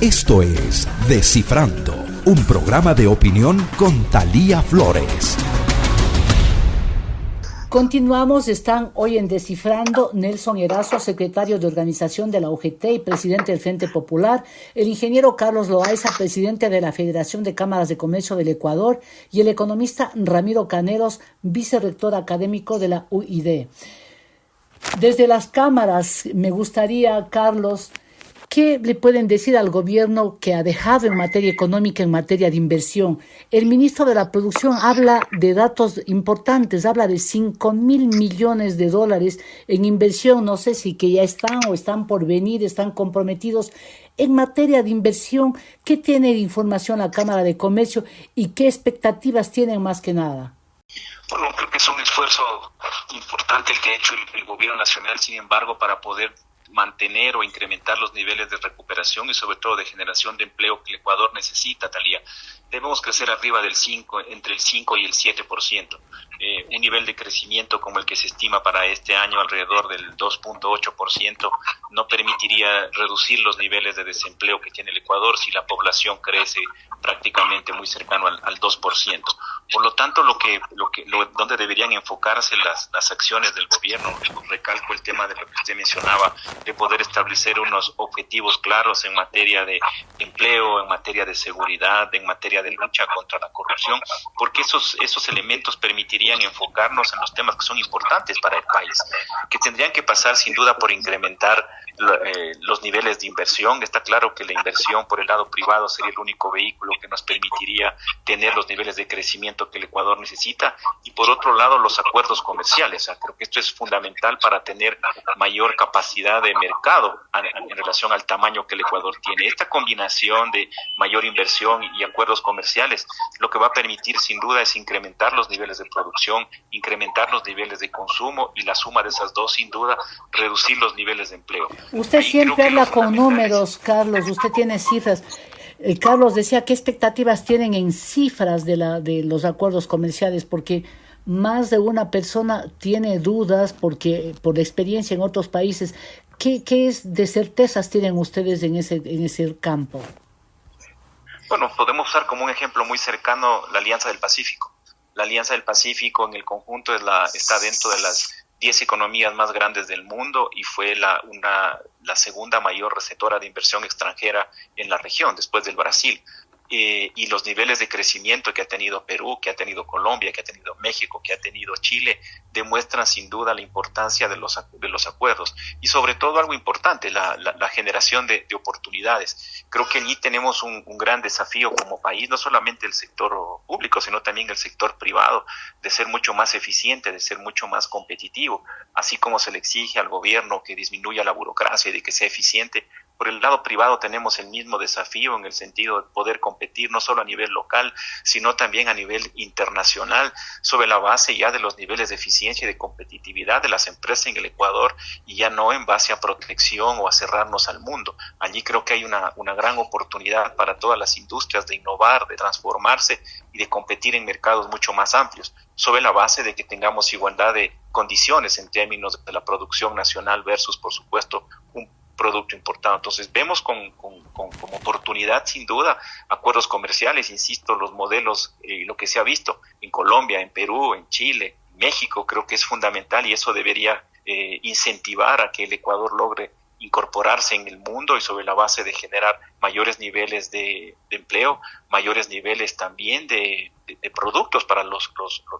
Esto es Descifrando, un programa de opinión con Talía Flores. Continuamos, están hoy en Descifrando. Nelson Erazo, secretario de organización de la UGT y presidente del Frente Popular, el ingeniero Carlos Loaiza, presidente de la Federación de Cámaras de Comercio del Ecuador, y el economista Ramiro Caneros, vicerrector académico de la UID. Desde las cámaras, me gustaría, Carlos, ¿Qué le pueden decir al gobierno que ha dejado en materia económica, en materia de inversión? El ministro de la Producción habla de datos importantes, habla de 5 mil millones de dólares en inversión, no sé si que ya están o están por venir, están comprometidos. En materia de inversión, ¿qué tiene de información la Cámara de Comercio y qué expectativas tienen más que nada? Bueno, creo que es un esfuerzo importante el que ha hecho el, el gobierno nacional, sin embargo, para poder mantener o incrementar los niveles de recuperación y sobre todo de generación de empleo que el Ecuador necesita, Talía. Debemos crecer arriba del 5, entre el 5 y el 7%. Eh, un nivel de crecimiento como el que se estima para este año alrededor del 2.8% no permitiría reducir los niveles de desempleo que tiene el Ecuador si la población crece prácticamente muy cercano al, al 2%. Por lo tanto, lo que, lo que, lo, donde deberían enfocarse las, las acciones del gobierno, recalco el tema de lo que usted mencionaba, de poder establecer unos objetivos claros en materia de empleo, en materia de seguridad, en materia de lucha contra la corrupción, porque esos, esos elementos permitirían enfocarnos en los temas que son importantes para el país, que tendrían que pasar sin duda por incrementar eh, los niveles de inversión. Está claro que la inversión por el lado privado sería el único vehículo que nos permitiría tener los niveles de crecimiento que el Ecuador necesita y por otro lado los acuerdos comerciales. creo que esto es fundamental para tener mayor capacidad de mercado en relación al tamaño que el Ecuador tiene. Esta combinación de mayor inversión y acuerdos comerciales lo que va a permitir sin duda es incrementar los niveles de producción, incrementar los niveles de consumo y la suma de esas dos sin duda reducir los niveles de empleo. Usted siempre habla con números, Carlos, usted tiene cifras. Eh, Carlos decía, ¿qué expectativas tienen en cifras de, la, de los acuerdos comerciales? Porque más de una persona tiene dudas porque por experiencia en otros países. ¿Qué, qué es de certezas tienen ustedes en ese, en ese campo? Bueno, podemos usar como un ejemplo muy cercano la Alianza del Pacífico. La Alianza del Pacífico en el conjunto está dentro de las 10 economías más grandes del mundo y fue la, una, la segunda mayor receptora de inversión extranjera en la región, después del Brasil. Eh, y los niveles de crecimiento que ha tenido Perú, que ha tenido Colombia, que ha tenido México, que ha tenido Chile, demuestran sin duda la importancia de los, de los acuerdos y sobre todo algo importante, la, la, generación de, oportunidades. Creo que allí tenemos un, un, gran desafío como país, no solamente el sector público, sino también el sector privado, de ser mucho más eficiente, de ser mucho más competitivo, así como se le exige al gobierno que disminuya la burocracia y de que sea eficiente, por el lado privado tenemos el mismo desafío en el sentido de poder competir no solo a nivel local, sino también a nivel internacional, sobre la base ya de los niveles de eficiencia y de competitividad de las empresas en el Ecuador y ya no en base a protección o a cerrarnos al mundo. Allí creo que hay una, una gran oportunidad para todas las industrias de innovar, de transformarse y de competir en mercados mucho más amplios, sobre la base de que tengamos igualdad de condiciones en términos de la producción nacional versus, por supuesto, producto importado. Entonces vemos con, con, como oportunidad sin duda acuerdos comerciales, insisto, los modelos, y eh, lo que se ha visto en Colombia, en Perú, en Chile, México, creo que es fundamental y eso debería eh, incentivar a que el Ecuador logre incorporarse en el mundo y sobre la base de generar mayores niveles de, empleo, mayores niveles también de, productos para los,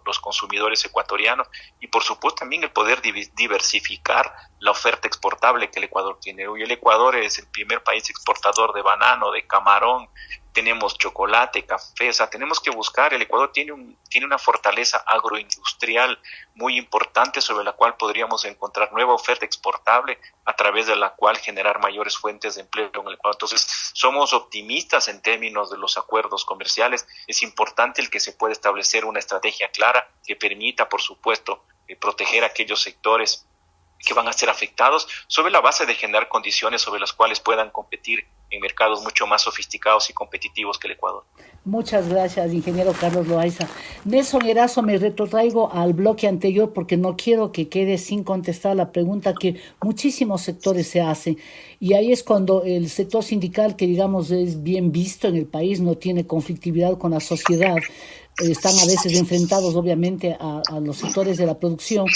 los, consumidores ecuatorianos y por supuesto también el poder diversificar la oferta exportable que el Ecuador tiene. Hoy el Ecuador es el primer país exportador de banano, de camarón, tenemos chocolate, café, o sea, tenemos que buscar, el Ecuador tiene, un, tiene una fortaleza agroindustrial muy importante sobre la cual podríamos encontrar nueva oferta exportable a través de la cual generar mayores fuentes de empleo en el Ecuador. Entonces, somos optimistas en términos de los acuerdos comerciales. Es importante el que se pueda establecer una estrategia clara que permita, por supuesto, eh, proteger aquellos sectores que van a ser afectados sobre la base de generar condiciones sobre las cuales puedan competir en mercados mucho más sofisticados y competitivos que el Ecuador. Muchas gracias, ingeniero Carlos Loaiza. Nelson Erazo, me retrotraigo al bloque anterior porque no quiero que quede sin contestar la pregunta que muchísimos sectores se hacen. Y ahí es cuando el sector sindical, que digamos es bien visto en el país, no tiene conflictividad con la sociedad, están a veces enfrentados obviamente a, los sectores de la producción,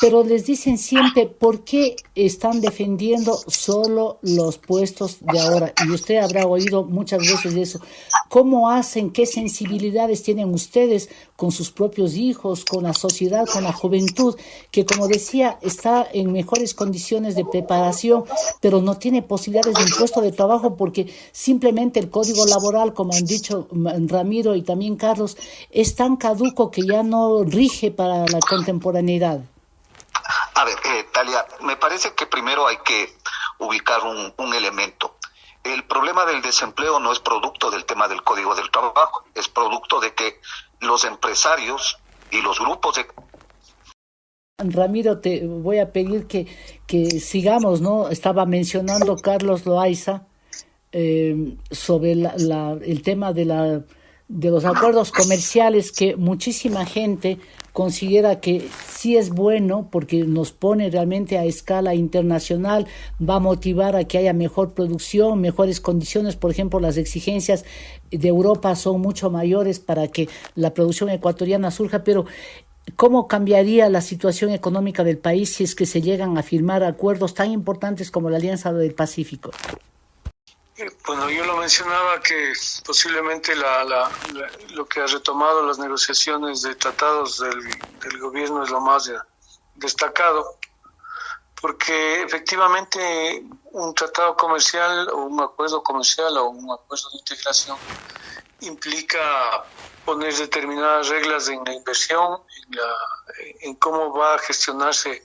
pero les dicen siempre por qué están defendiendo solo los puestos de ahora. Y usted habrá oído muchas veces eso. ¿Cómo hacen, qué sensibilidades tienen ustedes con sus propios hijos, con la sociedad, con la juventud, que como decía, está en mejores condiciones de preparación, pero no tiene posibilidades de un puesto de trabajo porque simplemente el código laboral, como han dicho Ramiro y también Carlos, es tan caduco que ya no rige para la contemporaneidad? A ver, eh, Talia, me parece que primero hay que ubicar un, elemento. El problema del desempleo no es producto del tema del código del trabajo, es producto de que los empresarios y los grupos de Ramiro, te voy a pedir que, que sigamos, ¿no? Estaba mencionando Carlos Loaiza eh, sobre la, el tema de la de los acuerdos comerciales que muchísima gente considera que sí es bueno porque nos pone realmente a escala internacional, va a motivar a que haya mejor producción, mejores condiciones, por ejemplo, las exigencias de Europa son mucho mayores para que la producción ecuatoriana surja, pero ¿Cómo cambiaría la situación económica del país si es que se llegan a firmar acuerdos tan importantes como la Alianza del Pacífico? Bueno, yo lo mencionaba que posiblemente la, lo que ha retomado las negociaciones de tratados del, gobierno es lo más destacado, porque efectivamente un tratado comercial o un acuerdo comercial o un acuerdo de integración implica poner determinadas reglas en la inversión, en, la, en cómo va a gestionarse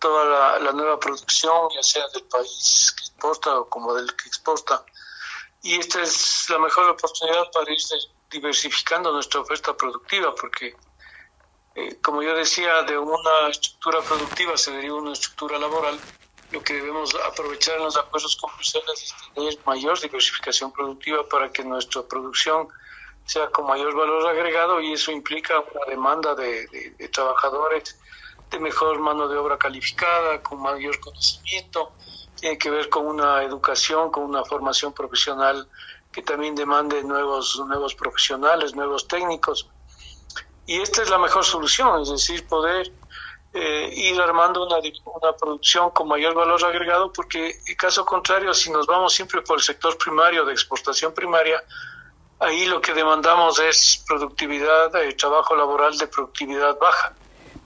toda la, nueva producción, ya sea del país que exporta o como del que exporta. Y esta es la mejor oportunidad para ir diversificando nuestra oferta productiva, porque, eh, como yo decía, de una estructura productiva se deriva una estructura laboral. Lo que debemos aprovechar en los acuerdos comerciales es tener mayor diversificación productiva para que nuestra producción sea con mayor valor agregado y eso implica una demanda de, de trabajadores de mejor mano de obra calificada, con mayor conocimiento, tiene que ver con una educación, con una formación profesional que también demande nuevos, nuevos profesionales, nuevos técnicos. Y esta es la mejor solución, es decir, poder eh, ir armando una, producción con mayor valor agregado, porque caso contrario, si nos vamos siempre por el sector primario de exportación primaria, Ahí lo que demandamos es productividad, eh, trabajo laboral de productividad baja.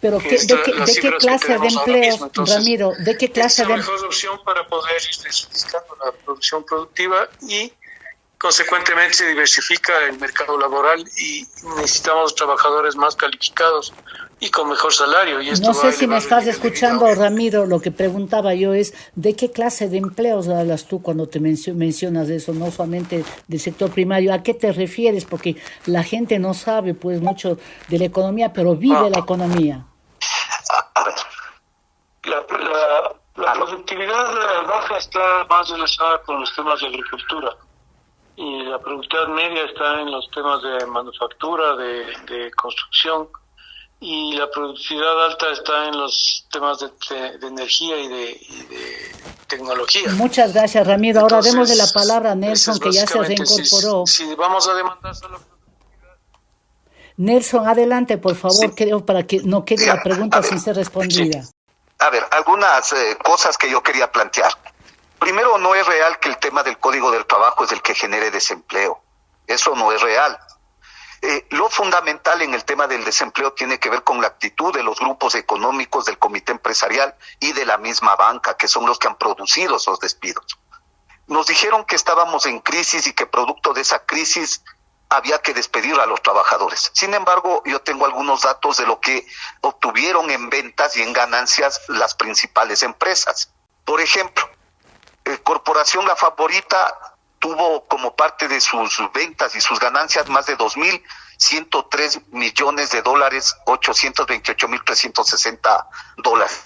Pero ¿de, qué, clase de empleos, Ramiro? ¿De qué clase es la mejor opción para poder ir la producción productiva y consecuentemente se diversifica el mercado laboral y necesitamos trabajadores más calificados y con mejor salario. Y no sé si me estás escuchando, Ramiro, lo que preguntaba yo es, ¿de qué clase de empleos hablas tú cuando te mencionas eso, no solamente del sector primario? ¿A qué te refieres? Porque la gente no sabe pues mucho de la economía, pero vive la economía. La, productividad baja está más relacionada con los temas de agricultura y la productividad media está en los temas de manufactura, de, construcción y la productividad alta está en los temas de, energía y de, tecnología. Muchas gracias, Ramiro. Ahora demos de la palabra a Nelson, que ya se reincorporó. Si, vamos a demandar solo Nelson, adelante, por favor, creo, para que no quede la pregunta sin ser respondida. A ver, algunas eh, cosas que yo quería plantear. Primero, no es real que el tema del código del trabajo es el que genere desempleo. Eso no es real. Eh, lo fundamental en el tema del desempleo tiene que ver con la actitud de los grupos económicos, del comité empresarial y de la misma banca, que son los que han producido esos despidos. Nos dijeron que estábamos en crisis y que producto de esa crisis había que despedir a los trabajadores. Sin embargo, yo tengo algunos datos de lo que obtuvieron en ventas y en ganancias las principales empresas. Por ejemplo, eh, Corporación La Favorita tuvo como parte de sus ventas y sus ganancias más de 2.103 millones de dólares, 828.360 dólares.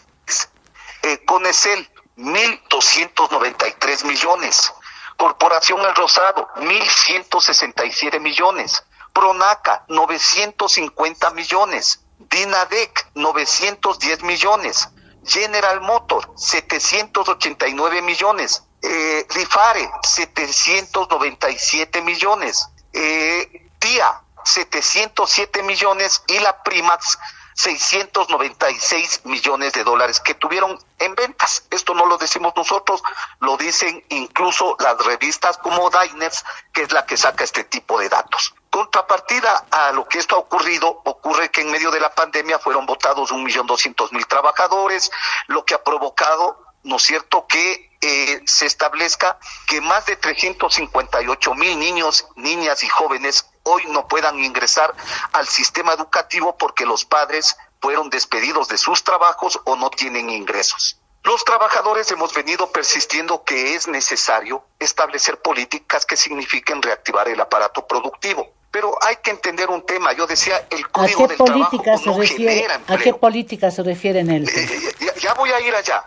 Eh, Conecel, 1.293 millones. Corporación El Rosado, 1.167 millones. Pronaca, 950 millones. Dinadec, 910 millones. General Motor, 789 millones. Eh, Rifare, 797 millones. Eh, TIA, 707 millones. Y la Primax, 696 millones de dólares que tuvieron en ventas. Esto no lo decimos nosotros, lo dicen incluso las revistas como Diners, que es la que saca este tipo de datos. Contrapartida a lo que esto ha ocurrido, ocurre que en medio de la pandemia fueron votados un millón doscientos mil trabajadores, lo que ha provocado, ¿no es cierto?, que eh, se establezca que más de 358 mil niños, niñas y jóvenes hoy no puedan ingresar al sistema educativo porque los padres fueron despedidos de sus trabajos o no tienen ingresos. Los trabajadores hemos venido persistiendo que es necesario establecer políticas que signifiquen reactivar el aparato productivo. Pero hay que entender un tema. Yo decía, el código ¿A qué política se refiere, ¿A qué política se refiere en él? Eh, ya, voy a ir allá.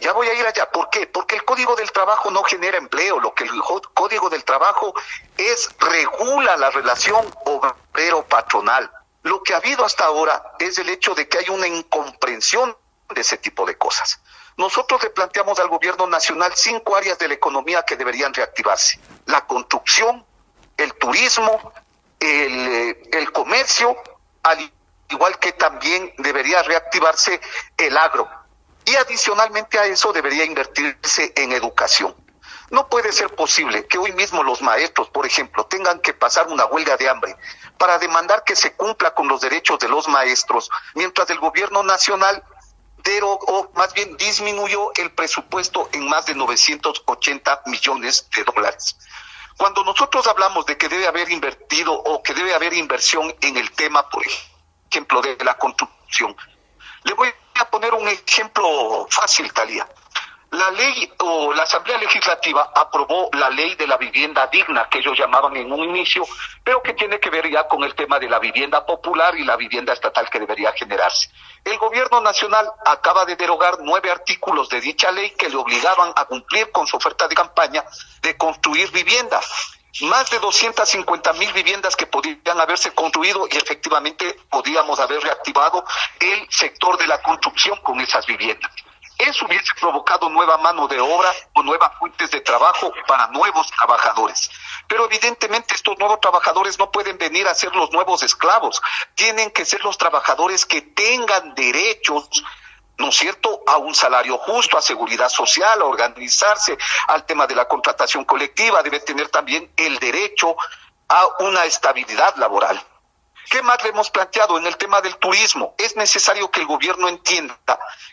Ya voy a ir allá. ¿Por qué? Porque el código del trabajo no genera empleo. Lo que el código del trabajo es regula la relación obrero-patronal. Lo que ha habido hasta ahora es el hecho de que hay una incomprensión de ese tipo de cosas. Nosotros le planteamos al gobierno nacional cinco áreas de la economía que deberían reactivarse. La construcción, el turismo, el, el comercio, al igual que también debería reactivarse el agro. Y adicionalmente a eso debería invertirse en educación. No puede ser posible que hoy mismo los maestros, por ejemplo, tengan que pasar una huelga de hambre para demandar que se cumpla con los derechos de los maestros, mientras el gobierno nacional o más bien disminuyó el presupuesto en más de 980 millones de dólares. Cuando nosotros hablamos de que debe haber invertido o que debe haber inversión en el tema, por ejemplo, de la construcción, le voy a poner un ejemplo fácil, Talía la ley o la Asamblea Legislativa aprobó la ley de la vivienda digna, que ellos llamaban en un inicio, pero que tiene que ver ya con el tema de la vivienda popular y la vivienda estatal que debería generarse. El gobierno nacional acaba de derogar nueve artículos de dicha ley que le obligaban a cumplir con su oferta de campaña de construir viviendas. Más de 250 mil viviendas que podían haberse construido y efectivamente podíamos haber reactivado el sector de la construcción con esas viviendas. Eso hubiese provocado nueva mano de obra o nuevas fuentes de trabajo para nuevos trabajadores. Pero evidentemente estos nuevos trabajadores no pueden venir a ser los nuevos esclavos. Tienen que ser los trabajadores que tengan derechos ¿no es cierto?, a un salario justo, a seguridad social, a organizarse, al tema de la contratación colectiva, debe tener también el derecho a una estabilidad laboral. ¿Qué más le hemos planteado en el tema del turismo? Es necesario que el gobierno entienda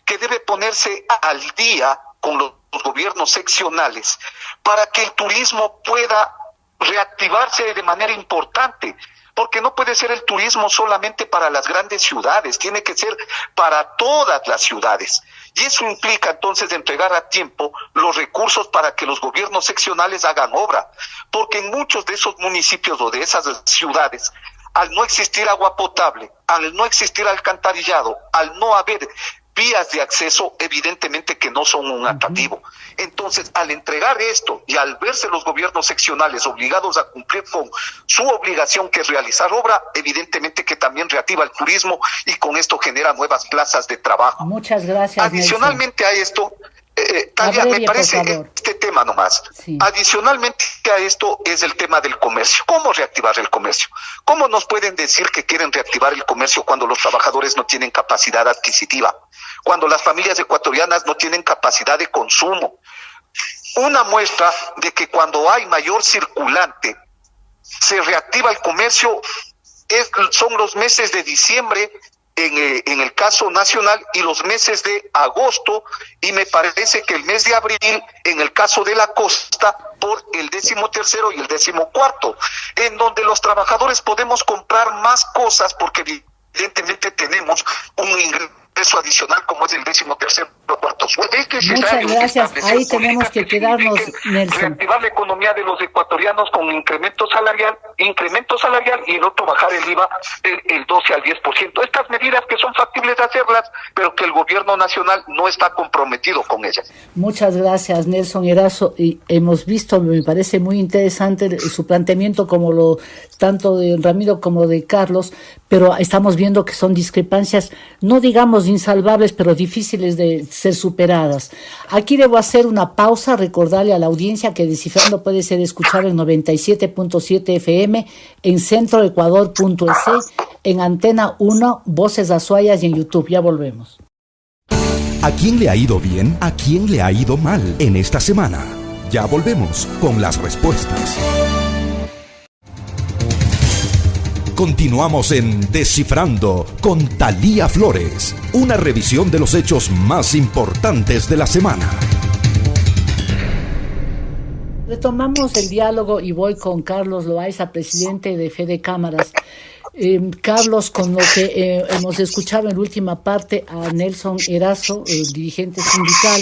que debe ponerse al día con los gobiernos seccionales para que el turismo pueda reactivarse de manera importante porque no puede ser el turismo solamente para las grandes ciudades, tiene que ser para todas las ciudades. Y eso implica entonces entregar a tiempo los recursos para que los gobiernos seccionales hagan obra, porque en muchos de esos municipios o de esas ciudades, al no existir agua potable, al no existir alcantarillado, al no haber vías de acceso evidentemente que no son un atractivo. Entonces, al entregar esto y al verse los gobiernos seccionales obligados a cumplir con su obligación que es realizar obra, evidentemente que también reactiva el turismo y con esto genera nuevas plazas de trabajo. Muchas gracias. Adicionalmente a esto, eh, me parece este tema nomás. Adicionalmente a esto es el tema del comercio. ¿Cómo reactivar el comercio? ¿Cómo nos pueden decir que quieren reactivar el comercio cuando los trabajadores no tienen capacidad adquisitiva? Cuando las familias ecuatorianas no tienen capacidad de consumo. Una muestra de que cuando hay mayor circulante, se reactiva el comercio, es, son los meses de diciembre en, eh, el caso nacional y los meses de agosto y me parece que el mes de abril en el caso de la costa por el décimo tercero y el décimo cuarto, en donde los trabajadores podemos comprar más cosas porque evidentemente tenemos un ingreso peso adicional como es el décimo tercer cuarto sueldo. Muchas gracias. Ahí tenemos que quedarnos, Nelson. Reactivar la economía de los ecuatorianos con incremento salarial, incremento salarial y el otro bajar el IVA del 12 al 10%. Estas medidas que son factibles de hacerlas, pero que el gobierno nacional no está comprometido con ellas. Muchas gracias, Nelson Erazo. Y hemos visto, me parece muy interesante su planteamiento como lo tanto de Ramiro como de Carlos, pero estamos viendo que son discrepancias, no digamos insalvables, pero difíciles de ser superadas. Aquí debo hacer una pausa, recordarle a la audiencia que Descifrando puede ser escuchado en 97.7 FM, en centroecuador.es, en Antena 1, Voces Azuayas y en YouTube. Ya volvemos. ¿A quién le ha ido bien? ¿A quién le ha ido mal en esta semana? Ya volvemos con las respuestas. Continuamos en Descifrando con Talía Flores, una revisión de los hechos más importantes de la semana. Retomamos el diálogo y voy con Carlos Loaiza, presidente de Fede Cámaras. Eh, Carlos, con lo que eh, hemos escuchado en la última parte a Nelson Erazo, el dirigente sindical,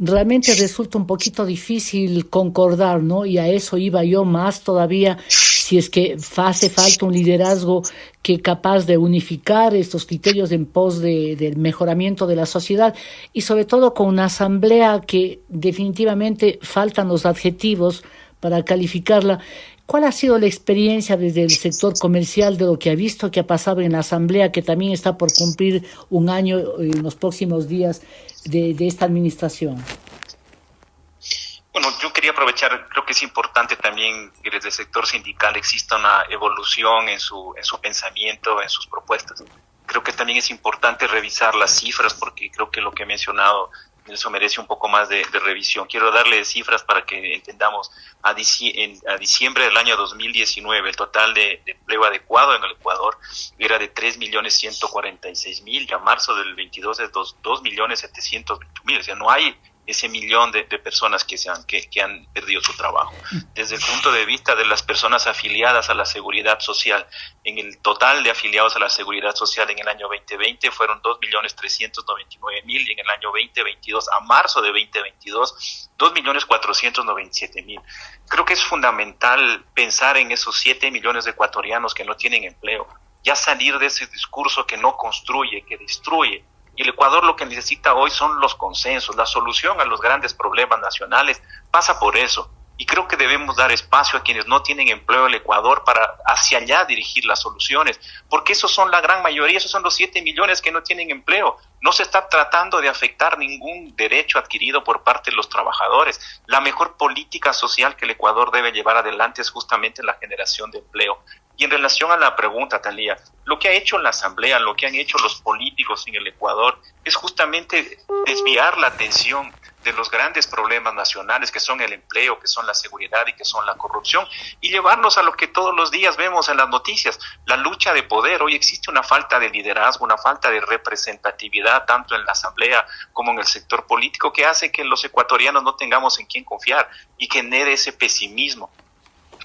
realmente resulta un poquito difícil concordar, ¿no? Y a eso iba yo más todavía, si es que hace falta un liderazgo que capaz de unificar estos criterios en pos de, del mejoramiento de la sociedad y sobre todo con una asamblea que definitivamente faltan los adjetivos para calificarla ¿Cuál ha sido la experiencia desde el sector comercial de lo que ha visto que ha pasado en la Asamblea, que también está por cumplir un año en los próximos días de, esta administración? Bueno, yo quería aprovechar, creo que es importante también que desde el sector sindical exista una evolución en su, en su pensamiento, en sus propuestas. Creo que también es importante revisar las cifras porque creo que lo que he mencionado eso merece un poco más de, revisión. Quiero darle cifras para que entendamos. A, diciembre del año 2019, el total de, empleo adecuado en el Ecuador era de 3.146.000, y a marzo del 22 es 2.720.000. O sea, no hay ese millón de, personas que, se han, que, han perdido su trabajo. Desde el punto de vista de las personas afiliadas a la seguridad social, en el total de afiliados a la seguridad social en el año 2020 fueron 2.399.000 y en el año 2022, a marzo de 2022, 2.497.000. Creo que es fundamental pensar en esos 7 millones de ecuatorianos que no tienen empleo, ya salir de ese discurso que no construye, que destruye, y el Ecuador lo que necesita hoy son los consensos. La solución a los grandes problemas nacionales pasa por eso. Y creo que debemos dar espacio a quienes no tienen empleo en el Ecuador para hacia allá dirigir las soluciones, porque esos son la gran mayoría, esos son los 7 millones que no tienen empleo. No se está tratando de afectar ningún derecho adquirido por parte de los trabajadores. La mejor política social que el Ecuador debe llevar adelante es justamente la generación de empleo Y en relación a la pregunta, Talía, lo que ha hecho la Asamblea, lo que han hecho los políticos en el Ecuador, es justamente desviar la atención de los grandes problemas nacionales que son el empleo, que son la seguridad y que son la corrupción, y llevarnos a lo que todos los días vemos en las noticias, la lucha de poder. Hoy existe una falta de liderazgo, una falta de representatividad tanto en la Asamblea como en el sector político que hace que los ecuatorianos no tengamos en quién confiar y genere ese pesimismo.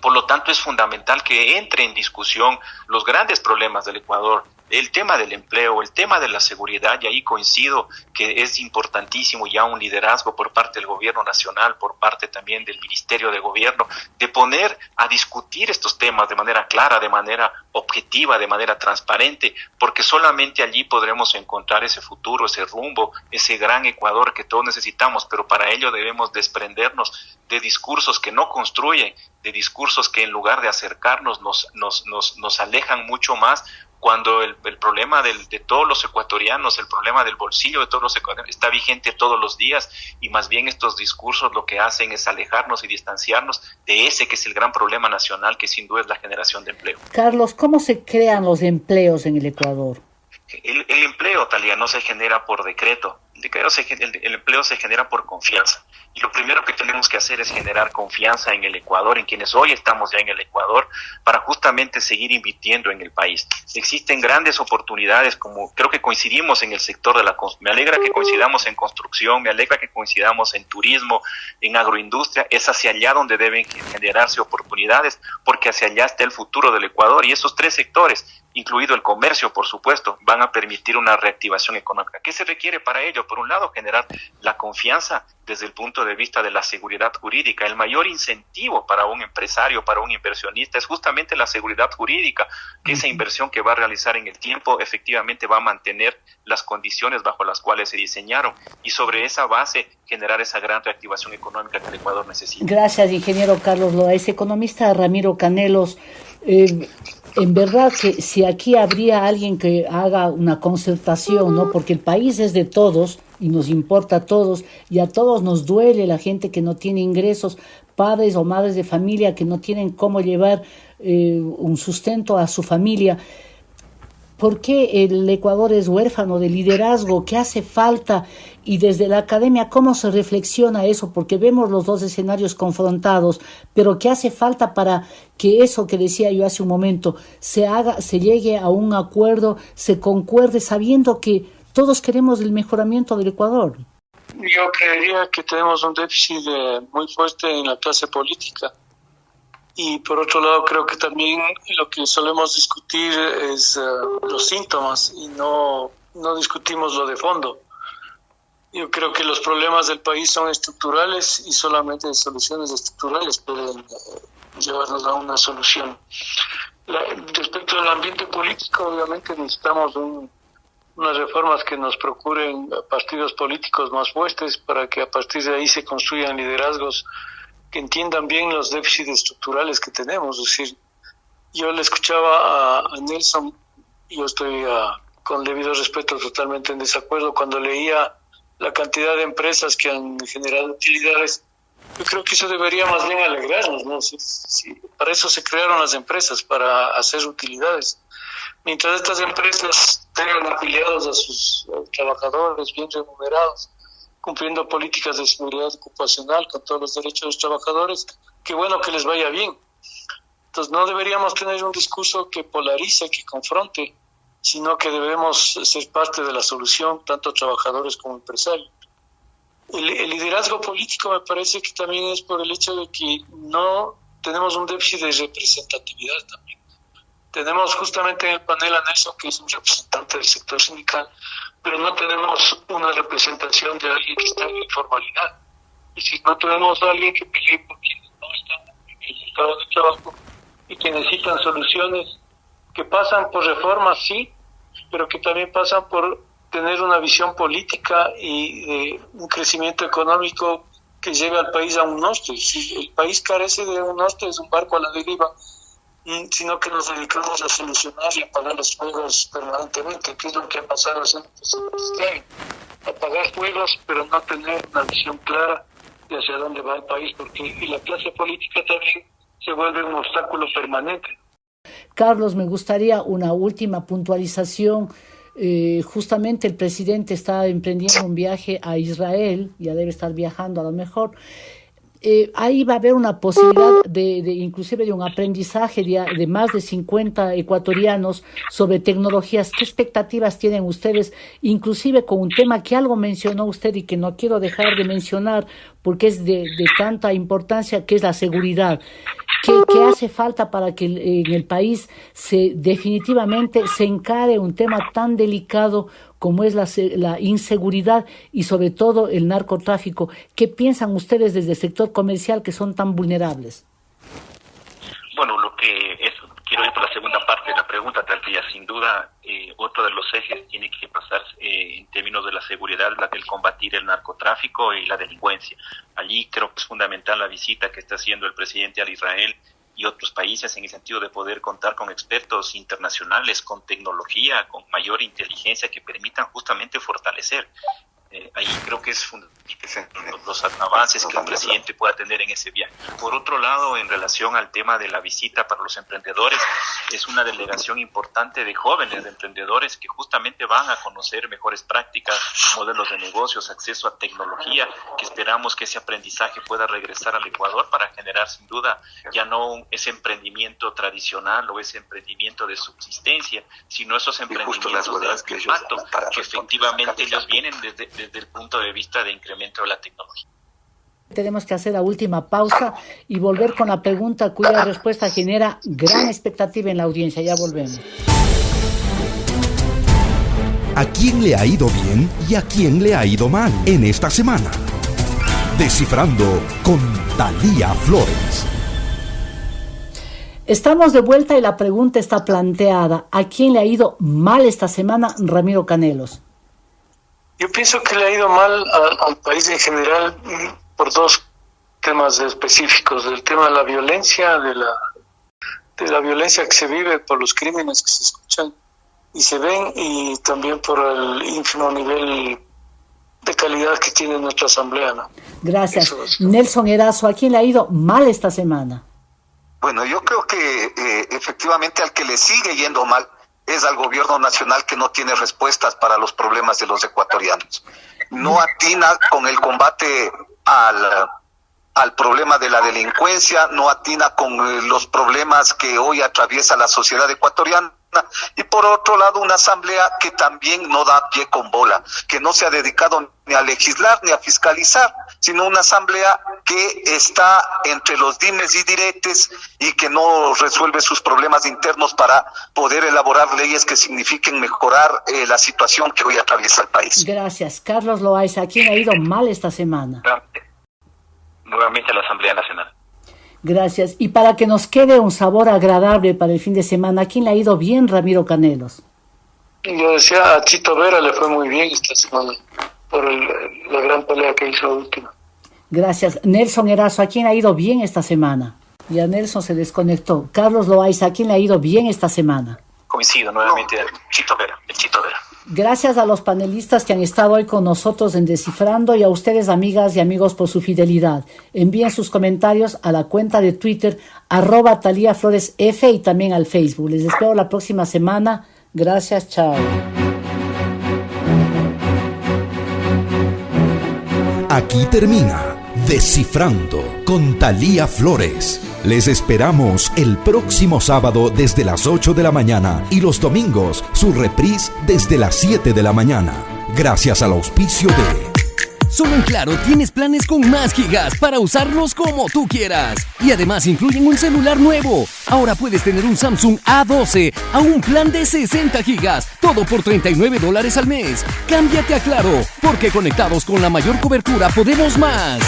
Por lo tanto, es fundamental que entre en discusión los grandes problemas del Ecuador, el tema del empleo, el tema de la seguridad, y ahí coincido que es importantísimo ya un liderazgo por parte del gobierno nacional, por parte también del Ministerio de Gobierno, de poner a discutir estos temas de manera clara, de manera objetiva, de manera transparente, porque solamente allí podremos encontrar ese futuro, ese rumbo, ese gran Ecuador que todos necesitamos, pero para ello debemos desprendernos de discursos que no construyen, de discursos que en lugar de acercarnos nos, nos, nos, nos alejan mucho más cuando el, el problema del, de todos los ecuatorianos, el problema del bolsillo de todos los ecuatorianos está vigente todos los días y más bien estos discursos lo que hacen es alejarnos y distanciarnos de ese que es el gran problema nacional que sin duda es la generación de empleo. Carlos, ¿cómo se crean los empleos en el Ecuador? El, el empleo, Talía, no se genera por decreto, el, empleo se genera por confianza. Y lo primero que tenemos que hacer es generar confianza en el Ecuador, en quienes hoy estamos ya en el Ecuador, para justamente seguir invirtiendo en el país. Existen grandes oportunidades, como creo que coincidimos en el sector de la me alegra que coincidamos en construcción, me alegra que coincidamos en turismo, en agroindustria, es hacia allá donde deben generarse oportunidades, porque hacia allá está el futuro del Ecuador y esos tres sectores, incluido el comercio, por supuesto, van a permitir una reactivación económica. ¿Qué se requiere para ello? Por un lado, generar la confianza desde el punto de vista de la seguridad jurídica. El mayor incentivo para un empresario, para un inversionista, es justamente la seguridad jurídica, que esa inversión que va a realizar en el tiempo efectivamente va a mantener las condiciones bajo las cuales se diseñaron y sobre esa base generar esa gran reactivación económica que el Ecuador necesita. Gracias, ingeniero Carlos Loaiz. Economista Ramiro Canelos, eh, en verdad que si aquí habría alguien que haga una concertación, ¿no? Porque el país es de todos y nos importa a todos y a todos nos duele la gente que no tiene ingresos, padres o madres de familia que no tienen cómo llevar eh, un sustento a su familia. ¿Por qué el Ecuador es huérfano de liderazgo? ¿Qué hace falta? Y desde la academia, ¿cómo se reflexiona eso? Porque vemos los dos escenarios confrontados, pero ¿qué hace falta para que eso que decía yo hace un momento se haga, se llegue a un acuerdo, se concuerde, sabiendo que todos queremos el mejoramiento del Ecuador? Yo creería que tenemos un déficit muy fuerte en la clase política y por otro lado, creo que también lo que solemos discutir es eh, los síntomas y no, no discutimos lo de fondo. Yo creo que los problemas del país son estructurales y solamente soluciones estructurales pueden eh, llevarnos a una solución. respecto al ambiente político, obviamente necesitamos unas reformas que nos procuren partidos políticos más fuertes para que a partir de ahí se construyan liderazgos que entiendan bien los déficits estructurales que tenemos. Es decir, yo le escuchaba a, Nelson, y yo estoy ah, con debido respeto totalmente en desacuerdo cuando leía la cantidad de empresas que han generado utilidades. Yo creo que eso debería más bien alegrarnos, ¿no? para eso se crearon las empresas, para hacer utilidades. Mientras estas empresas tengan afiliados a sus trabajadores bien remunerados, cumpliendo políticas de seguridad ocupacional con todos los derechos de los trabajadores, qué bueno que les vaya bien. Entonces no deberíamos tener un discurso que polarice, que confronte, sino que debemos ser parte de la solución, tanto trabajadores como empresarios. El, el, liderazgo político me parece que también es por el hecho de que no tenemos un déficit de representatividad también. Tenemos justamente en el panel a Nelson, que es un representante del sector sindical, pero no tenemos una representación de alguien que está en informalidad. Y si no tenemos a alguien que pelee por quienes no están en el mercado de trabajo y que necesitan soluciones que pasan por reformas, sí, pero que también pasan por tener una visión política y de un crecimiento económico que lleve al país a un norte. Si el país carece de un norte, es un barco a la deriva sino que nos dedicamos a solucionar y apagar los fuegos permanentemente, que es lo que ha pasado este Apagar fuegos, pero no tener una visión clara de hacia dónde va el país, porque y la clase política también se vuelve un obstáculo permanente. Carlos, me gustaría una última puntualización. Eh, justamente el presidente está emprendiendo un viaje a Israel, ya debe estar viajando a lo mejor. Eh, ahí va a haber una posibilidad de, de inclusive de un aprendizaje de, más de 50 ecuatorianos sobre tecnologías. ¿Qué expectativas tienen ustedes, inclusive con un tema que algo mencionó usted y que no quiero dejar de mencionar porque es de, de tanta importancia, que es la seguridad? ¿Qué, ¿Qué, hace falta para que en el país se definitivamente se encare un tema tan delicado como es la, la, inseguridad y sobre todo el narcotráfico. ¿Qué piensan ustedes desde el sector comercial que son tan vulnerables? Bueno, lo que quiero ir por la segunda parte de la pregunta, Tantilla. Sin duda, eh, otro de los ejes tiene que pasar eh, en términos de la seguridad, la del combatir el narcotráfico y la delincuencia. Allí creo que es fundamental la visita que está haciendo el presidente al Israel y otros países en el sentido de poder contar con expertos internacionales, con tecnología, con mayor inteligencia que permitan justamente fortalecer. Eh, ahí creo que es fundamental los avances que el presidente pueda tener en ese viaje. Por otro lado, en relación al tema de la visita para los emprendedores, es una delegación importante de jóvenes, de emprendedores que justamente van a conocer mejores prácticas, modelos de negocios, acceso a tecnología, que esperamos que ese aprendizaje pueda regresar al Ecuador para generar sin duda ya no ese emprendimiento tradicional o ese emprendimiento de subsistencia, sino esos emprendimientos de impacto que, que efectivamente ellos vienen desde, desde el punto de vista de incremento de la tecnología. Tenemos que hacer la última pausa y volver con la pregunta cuya respuesta genera gran expectativa en la audiencia. Ya volvemos. ¿A quién le ha ido bien y a quién le ha ido mal en esta semana? Descifrando con Talía Flores. Estamos de vuelta y la pregunta está planteada. ¿A quién le ha ido mal esta semana, Ramiro Canelos? Yo pienso que le ha ido mal a, al país en general por dos temas específicos, el tema de la violencia, de la, de la violencia que se vive por los crímenes que se escuchan y se ven, y también por el ínfimo nivel de calidad que tiene nuestra asamblea. ¿no? Gracias. Nelson Erazo, ¿a quién le ha ido mal esta semana? Bueno, yo creo que eh, efectivamente al que le sigue yendo mal es al gobierno nacional que no tiene respuestas para los problemas de los ecuatorianos. No atina con el combate al, al problema de la delincuencia, no atina con los problemas que hoy atraviesa la sociedad ecuatoriana y por otro lado una asamblea que también no da pie con bola, que no se ha dedicado ni a legislar ni a fiscalizar, sino una asamblea que está entre los dimes y diretes y que no resuelve sus problemas internos para poder elaborar leyes que signifiquen mejorar eh, la situación que hoy atraviesa el país. Gracias. Carlos Loaiza, ¿a quién ha ido mal esta semana? Nuevamente la Asamblea Nacional. Gracias. Y para que nos quede un sabor agradable para el fin de semana, ¿a quién le ha ido bien, Ramiro Canelos? Yo decía, a Chito Vera le fue muy bien esta semana por el, la gran pelea que hizo última. Gracias. Nelson Erazo, ¿a quién ha ido bien esta semana? Ya Nelson se desconectó. Carlos Loaiza, ¿a quién le ha ido bien esta semana? Coincido nuevamente, no. Chito Vera, el Chito Vera. Gracias a los panelistas que han estado hoy con nosotros en Descifrando y a ustedes, amigas y amigos, por su fidelidad. Envíen sus comentarios a la cuenta de Twitter, arroba Talía Flores F y también al Facebook. Les espero la próxima semana. Gracias, chao. Aquí termina Descifrando con Talía Flores. Les esperamos el próximo sábado desde las 8 de la mañana y los domingos su reprise desde las 7 de la mañana. Gracias al auspicio de... Solo en Claro tienes planes con más gigas para usarlos como tú quieras. Y además incluyen un celular nuevo. Ahora puedes tener un Samsung A12 a un plan de 60 gigas, todo por 39 dólares al mes. Cámbiate a Claro, porque conectados con la mayor cobertura podemos más.